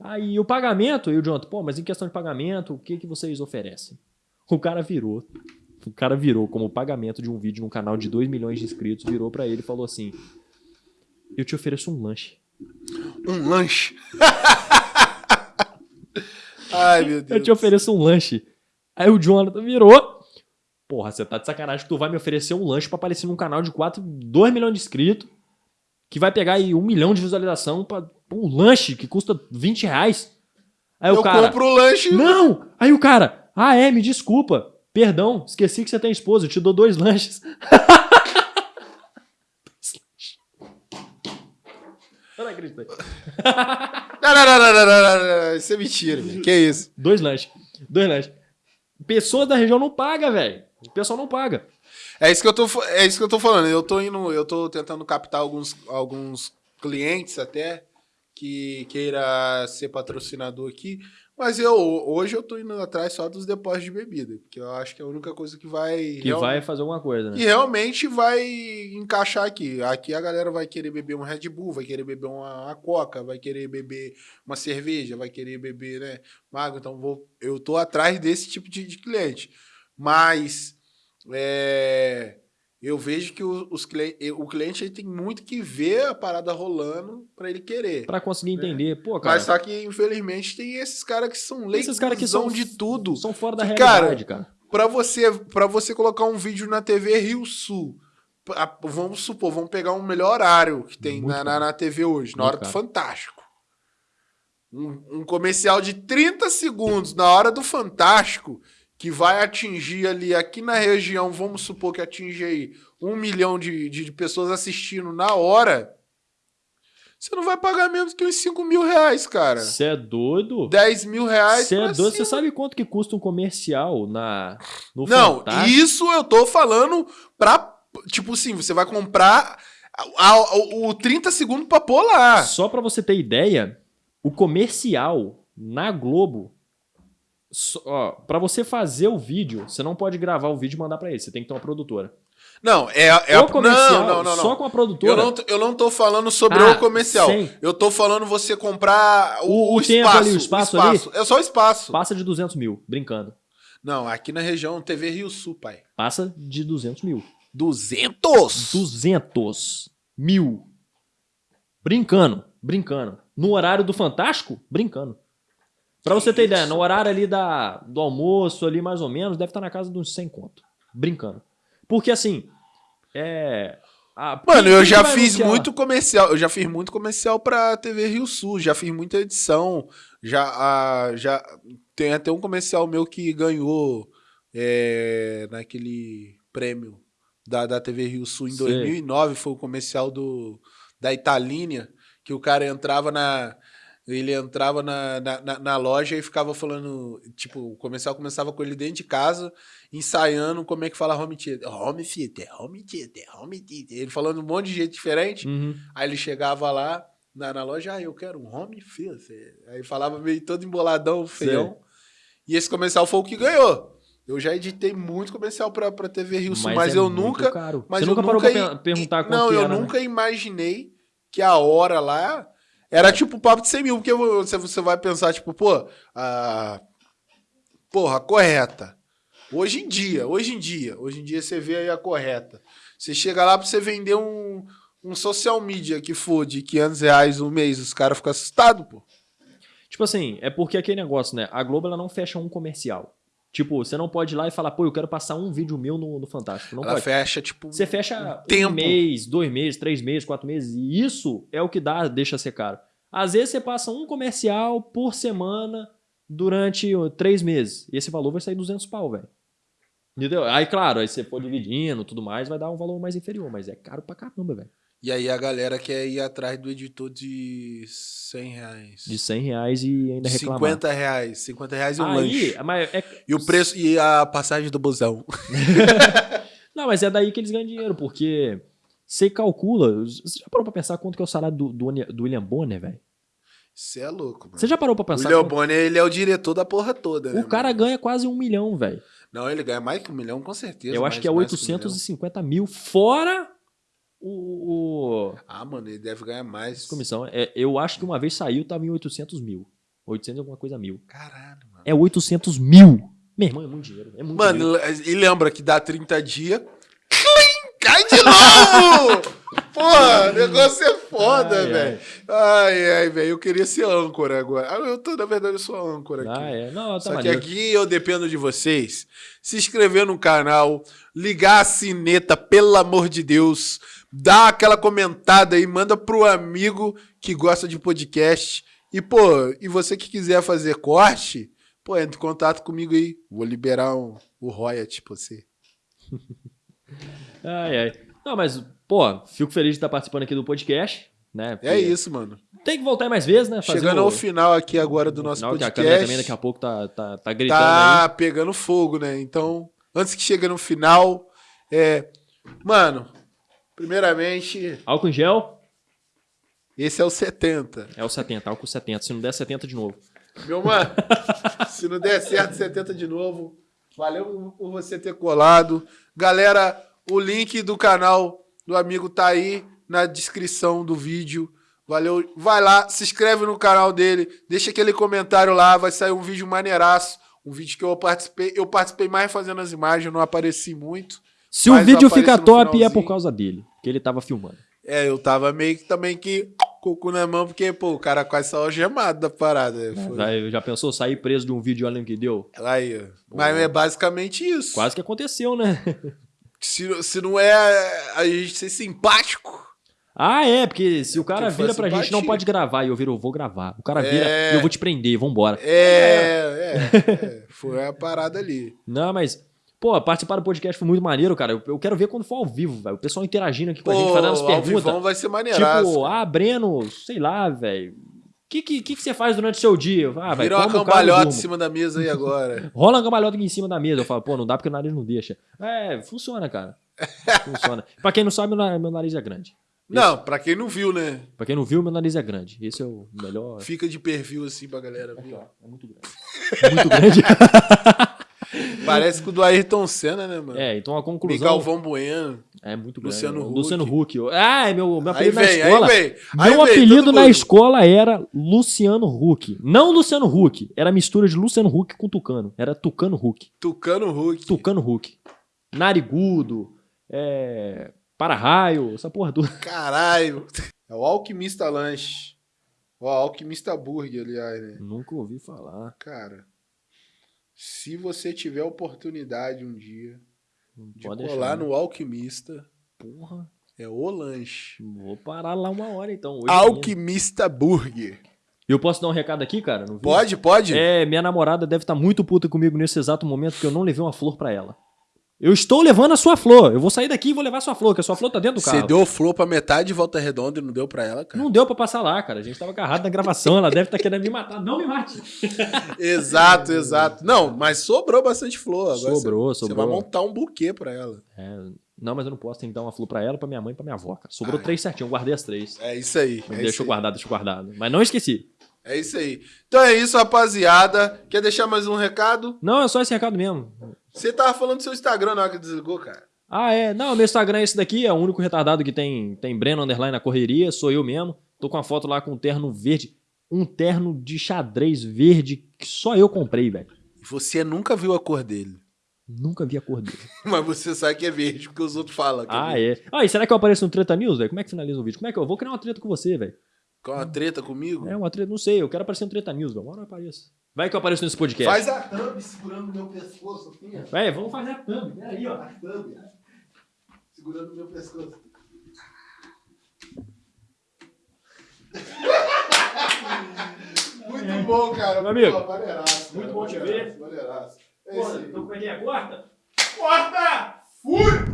Aí o pagamento, e o Jonathan, pô, mas em questão de pagamento, o que, que vocês oferecem? O cara virou. O cara virou como pagamento de um vídeo num canal de 2 milhões de inscritos, virou pra ele e falou assim: Eu te ofereço um lanche.
Um lanche. (laughs) Ai, meu Deus.
Eu te ofereço um lanche. Aí o Jonathan virou. Porra, você tá de sacanagem que tu vai me oferecer um lanche pra aparecer num canal de 4, 2 milhões de inscritos, que vai pegar aí um milhão de visualização pra um lanche que custa 20 reais. Aí
Eu
o cara.
compro o lanche.
Não! Aí o cara, ah é, me desculpa. Perdão, esqueci que você tem esposa, eu te dou dois lanches. (laughs) Eu não acredito. (laughs)
Não, não, não, não, não, não, não, não. Isso é mentira, velho. Que isso?
Dois lanches. Dois lanches. Pessoas da região não pagam, velho. O pessoal não paga.
É isso que eu tô, é isso que eu tô falando. Eu tô indo, eu tô tentando captar alguns, alguns clientes até que queira ser patrocinador aqui, mas eu hoje eu tô indo atrás só dos depósitos de bebida, porque eu acho que é a única coisa que vai
Que vai fazer alguma coisa,
que
né?
realmente vai encaixar aqui. Aqui a galera vai querer beber um Red Bull, vai querer beber uma, uma Coca, vai querer beber uma cerveja, vai querer beber, né, mago. Então vou, eu tô atrás desse tipo de, de cliente. Mas é, eu vejo que o- os o cliente tem muito que ver a parada rolando para ele querer.
Pra conseguir entender. Pô, cara,
Mas só que infelizmente tem esses caras que são leigos
esses caras que são
de tudo.
são fora da realidade, cara.
Pra você, pra você colocar um vídeo na TV Rio Sul, a- vamos supor, vamos pegar um melhor horário que tem na, na, na TV hoje, na
Muito
hora do
caro.
Fantástico. Um, um comercial de 30 segundos na hora do Fantástico, que vai atingir ali, aqui na região, vamos supor que atinge aí um milhão de, de, pessoas assistindo na hora, você não vai pagar menos que uns 5 mil reais, cara.
Você é doido?
10 mil reais.
Você é
pra
doido? Você sabe quanto que custa um comercial na, no
Não,
Fantástico?
isso eu tô falando pra. Tipo assim, você vai comprar a- a- o 30 segundos pra pôr lá.
Só pra você ter ideia, o comercial Na Globo, ó, pra você fazer o vídeo, você não pode gravar o vídeo e mandar pra ele. Você tem que ter uma produtora.
Não, é, é a.
o comercial,
não, não, não,
só com a produtora.
Eu não, tô- eu não tô falando sobre
Ah,
o comercial.
sim.
Eu tô falando você comprar o,
O- o
espaço.
ali, o espaço ali?
É só o espaço.
Passa de 200 mil, brincando.
Não, aqui na região TV Rio Sul, pai.
Passa de 200 mil.
200?
200 mil. Brincando, brincando. No horário do Fantástico, brincando. Pra você ter ideia, no horário ali da, do almoço, ali mais ou menos, deve estar na casa de uns 100 conto. Brincando. Porque assim, é... a-
Mano,
quem-
eu
quem
já fiz
anunciar?
muito comercial. Eu já fiz muito comercial pra TV Rio Sul. Já fiz muita edição. Já, ah, já tem até um comercial meu que ganhou é, naquele prêmio da, da TV Rio Sul em
Sei.
2009. Foi o comercial do, da Italínia, que o cara entrava na. Ele entrava na, na, na- loja e ficava falando. Tipo, o comercial começava com ele dentro de casa, ensaiando como é que fala home theater. Home theater, home theater, home theater. Ele falando um monte de jeito diferente.
Uhum.
Aí ele chegava lá na, na loja, ah, eu quero um home theater. Aí falava meio todo emboladão, feião. E esse comercial foi o que ganhou. Eu já editei muito comercial pra, pra TV Rio Sul, mas,
é
eu nunca.
caro.
Mas
você
eu
nunca parou
nunca
pra perguntar quanto
Não,
que
eu
era, né?
nunca imaginei que a hora lá era tipo papo de 100 mil, porque você, você vai pensar, tipo, pô, a. Porra, correta. Hoje em dia, hoje em dia, hoje em dia você vê aí a correta. Você chega lá pra você vender um, um social media que for de 500 reais um mês, os caras ficam assustados, pô.
Tipo assim, é porque aquele negócio, né? A Globo ela não fecha um comercial. Tipo, você não pode ir lá e falar, pô, eu quero passar um vídeo meu no, no Fantástico. Não
Ela
pode.
fecha, tipo.
Você fecha um
tempo.
mês, dois meses, três meses, quatro meses. E isso é o que dá, deixa ser caro. Às vezes você passa um comercial por semana durante três meses. E esse valor vai sair 200 pau, velho. Entendeu? Aí, claro, aí você for dividindo tudo mais, vai dar um valor mais inferior. Mas é caro pra caramba, velho.
E aí a galera quer ir atrás do editor de 100 reais.
De 100 reais e ainda reclamar.
50 reais. 50 reais e um
Aí,
lanche.
mas é,
E o preço e a passagem do busão. (laughs)
Não, mas é daí que eles ganham dinheiro, porque você calcula. Você já parou pra pensar quanto que é o salário do, do, do William Bonner, velho?
Você é louco, mano.
Você já parou pra
O
pensar?
William
quanto-
Bonner, ele é o diretor da porra toda, né?
O cara
mano?
ganha quase um milhão, velho.
Não, ele ganha mais que um milhão, com certeza.
Eu acho
mais-
que é
mais que um.
850 mil, fora o, o-
Ah, mano, ele deve ganhar mais.
comissão. É, eu acho que uma vez saiu, tava em 800 mil. 800 e alguma coisa mil.
Caralho, mano.
É 800 mil. Meu irmão, é muito dinheiro. É muito dinheiro.
Mano, e lembra que dá 30 dias. Cai de novo! (laughs) Porra, o negócio é foda, velho. Ai, ai, velho. Eu queria ser âncora agora. Ah, Eu tô, na verdade, eu sou âncora aqui.
Ah, é. Não, tá
Só que
maneiro.
aqui eu dependo de vocês. Se inscrever no canal, ligar a sineta, pelo amor de Deus. Dá aquela comentada aí, manda pro amigo que gosta de podcast. E, pô, e você que quiser fazer corte, pô, entre em contato comigo aí. Vou liberar um, o royalty pra você. (laughs)
Ai, ai. Não, mas, pô, fico feliz de estar participando aqui do podcast. Né?
É isso, mano.
Tem que voltar mais vezes, né? Fazer
Chegando
o-
ao final aqui agora do
no
nosso
final, que a
podcast.
câmera também daqui a pouco tá, tá, tá gritando
tá
aí.
pegando fogo, né? Então, antes que chegue no final, é. Mano, primeiramente,
Álcool em gel
esse é o 70.
é o 70, álcool 70. Se não der 70 de novo.
Meu mano, (laughs) se não der certo, 70 de novo. Valeu por você ter colado. Galera, o link do canal do amigo tá aí na descrição do vídeo. Valeu. Vai lá, se inscreve no canal dele, deixa aquele comentário lá, vai sair um vídeo maneiraço. Um vídeo que eu participei. Eu participei mais fazendo as imagens, não apareci muito.
Se o vídeo fica top, é por causa dele. Que ele tava filmando.
É, eu tava meio que também que com o cu na mão, porque, pô, o cara quase saiu algemado da parada. Foi.
Vai, Já pensou sair preso de um vídeo olha que deu?
Aí, ó. Mas é basicamente isso.
Quase que aconteceu, né? (laughs)
Se, se não é a gente ser simpático.
Ah, é, porque se o cara vira pra gente, não pode gravar. E eu viro, eu vou gravar. O cara vira,
É.
eu vou te prender, vambora.
É, (laughs) é, é. Foi a parada ali.
Não, mas, pô, participar do podcast foi muito maneiro, cara. Eu, eu quero ver quando for ao vivo, velho. O pessoal interagindo aqui com a gente,
Pô,
fazendo as perguntas.
vai ser maneiraço.
Tipo, ah, Breno, sei lá, velho. O que, que, que, você faz durante o seu dia? Ah, vai,
Vira uma cambalhota em cima da mesa aí agora. (laughs)
Rola uma cambalhota aqui em cima da mesa. Eu falo, pô, não dá porque o nariz não deixa. É, funciona, cara. Funciona. (laughs) pra quem não sabe, meu na- meu nariz é grande.
Não, pra quem não viu, né?
Pra quem não viu, meu nariz é grande. Esse é o melhor.
Fica de perfil assim pra galera ver.
É muito grande. muito grande. (laughs) (laughs)
Parece com o do Ayrton Senna, né, mano?
É, então a conclusão.
Galvão Bueno.
É muito grande.
Luciano Huck.
Luciano Huck. Ah, é meu, meu
Aí
apelido na
vem,
escola.
aí vem. Aí
Meu
vem,
apelido na
mundo.
escola era Luciano Huck. Não Luciano Huck. Era mistura de Luciano Huck com Tucano. Era Tucano Huck.
Tucano Hulk.
Tucano Huck. Narigudo. É... Para-raio. Essa porra toda.
Caralho. É o Alquimista Lanche. Ó, Alquimista Burger, aliás, né?
Nunca ouvi falar.
Cara, se você tiver oportunidade um dia
Não
de colar
deixar. né?
no Alquimista,
Porra.
é o lanche.
Vou parar lá uma hora então.
Alquimista Burger.
Eu posso dar um recado aqui, cara?
Pode, pode?
É, minha namorada deve estar muito puta comigo nesse exato momento porque eu não levei uma flor pra ela. Eu estou levando a sua flor. Eu vou sair daqui e vou levar a sua flor, que a sua flor tá dentro do
Você
carro.
deu flor pra metade de volta redonda e não deu pra ela, cara?
Não deu pra passar lá, cara. A gente tava agarrado na gravação. Ela deve estar querendo me matar. Não me mate. (laughs)
Exato, exato. Não, mas sobrou bastante flor. Agora
Sobrou,
você, Você
sobrou.
vai montar um buquê pra ela.
É, não, mas eu não posso. Tem que dar uma flor pra ela, pra minha mãe e pra minha avó, cara. Sobrou
Ah, é.
três certinho. Eu guardei as três.
É isso aí. É
deixa guardado, deixa guardado. Mas não esqueci.
É isso aí. Então é isso, rapaziada. Quer deixar mais um recado?
Não, é só esse recado mesmo.
Você tava falando do seu Instagram na hora que desligou, cara.
Ah, é. Não, meu Instagram é esse daqui. É o único retardado que tem, tem Breno Underline na correria. Sou eu mesmo. Tô com uma foto lá com um terno verde. Um terno de xadrez verde que só eu comprei, velho.
Você nunca viu a cor dele.
Nunca vi a cor dele. (laughs)
Mas você sabe que é verde, porque os outros falam.
Ah,
verde.
é. Ah, e será que eu apareço no Treta News, velho? Como é que finaliza o vídeo? Como é que eu vou criar uma treta com você, velho?
Com uma treta comigo?
É uma treta, não sei. Eu quero aparecer no Treta News, velho. Uma hora eu apareço. Vai que eu apareço nesse podcast.
Faz a thumb segurando meu pescoço assim, ó.
Véi, vamos fazer a thumb. Peraí, ó.
A thumb. Segurando meu pescoço. Muito bom, cara.
Meu amigo,
Pô, maneiraço,
muito bom te ver.
Maneiraço. É
Porra, então é que é? Corta?
Corta! Fui!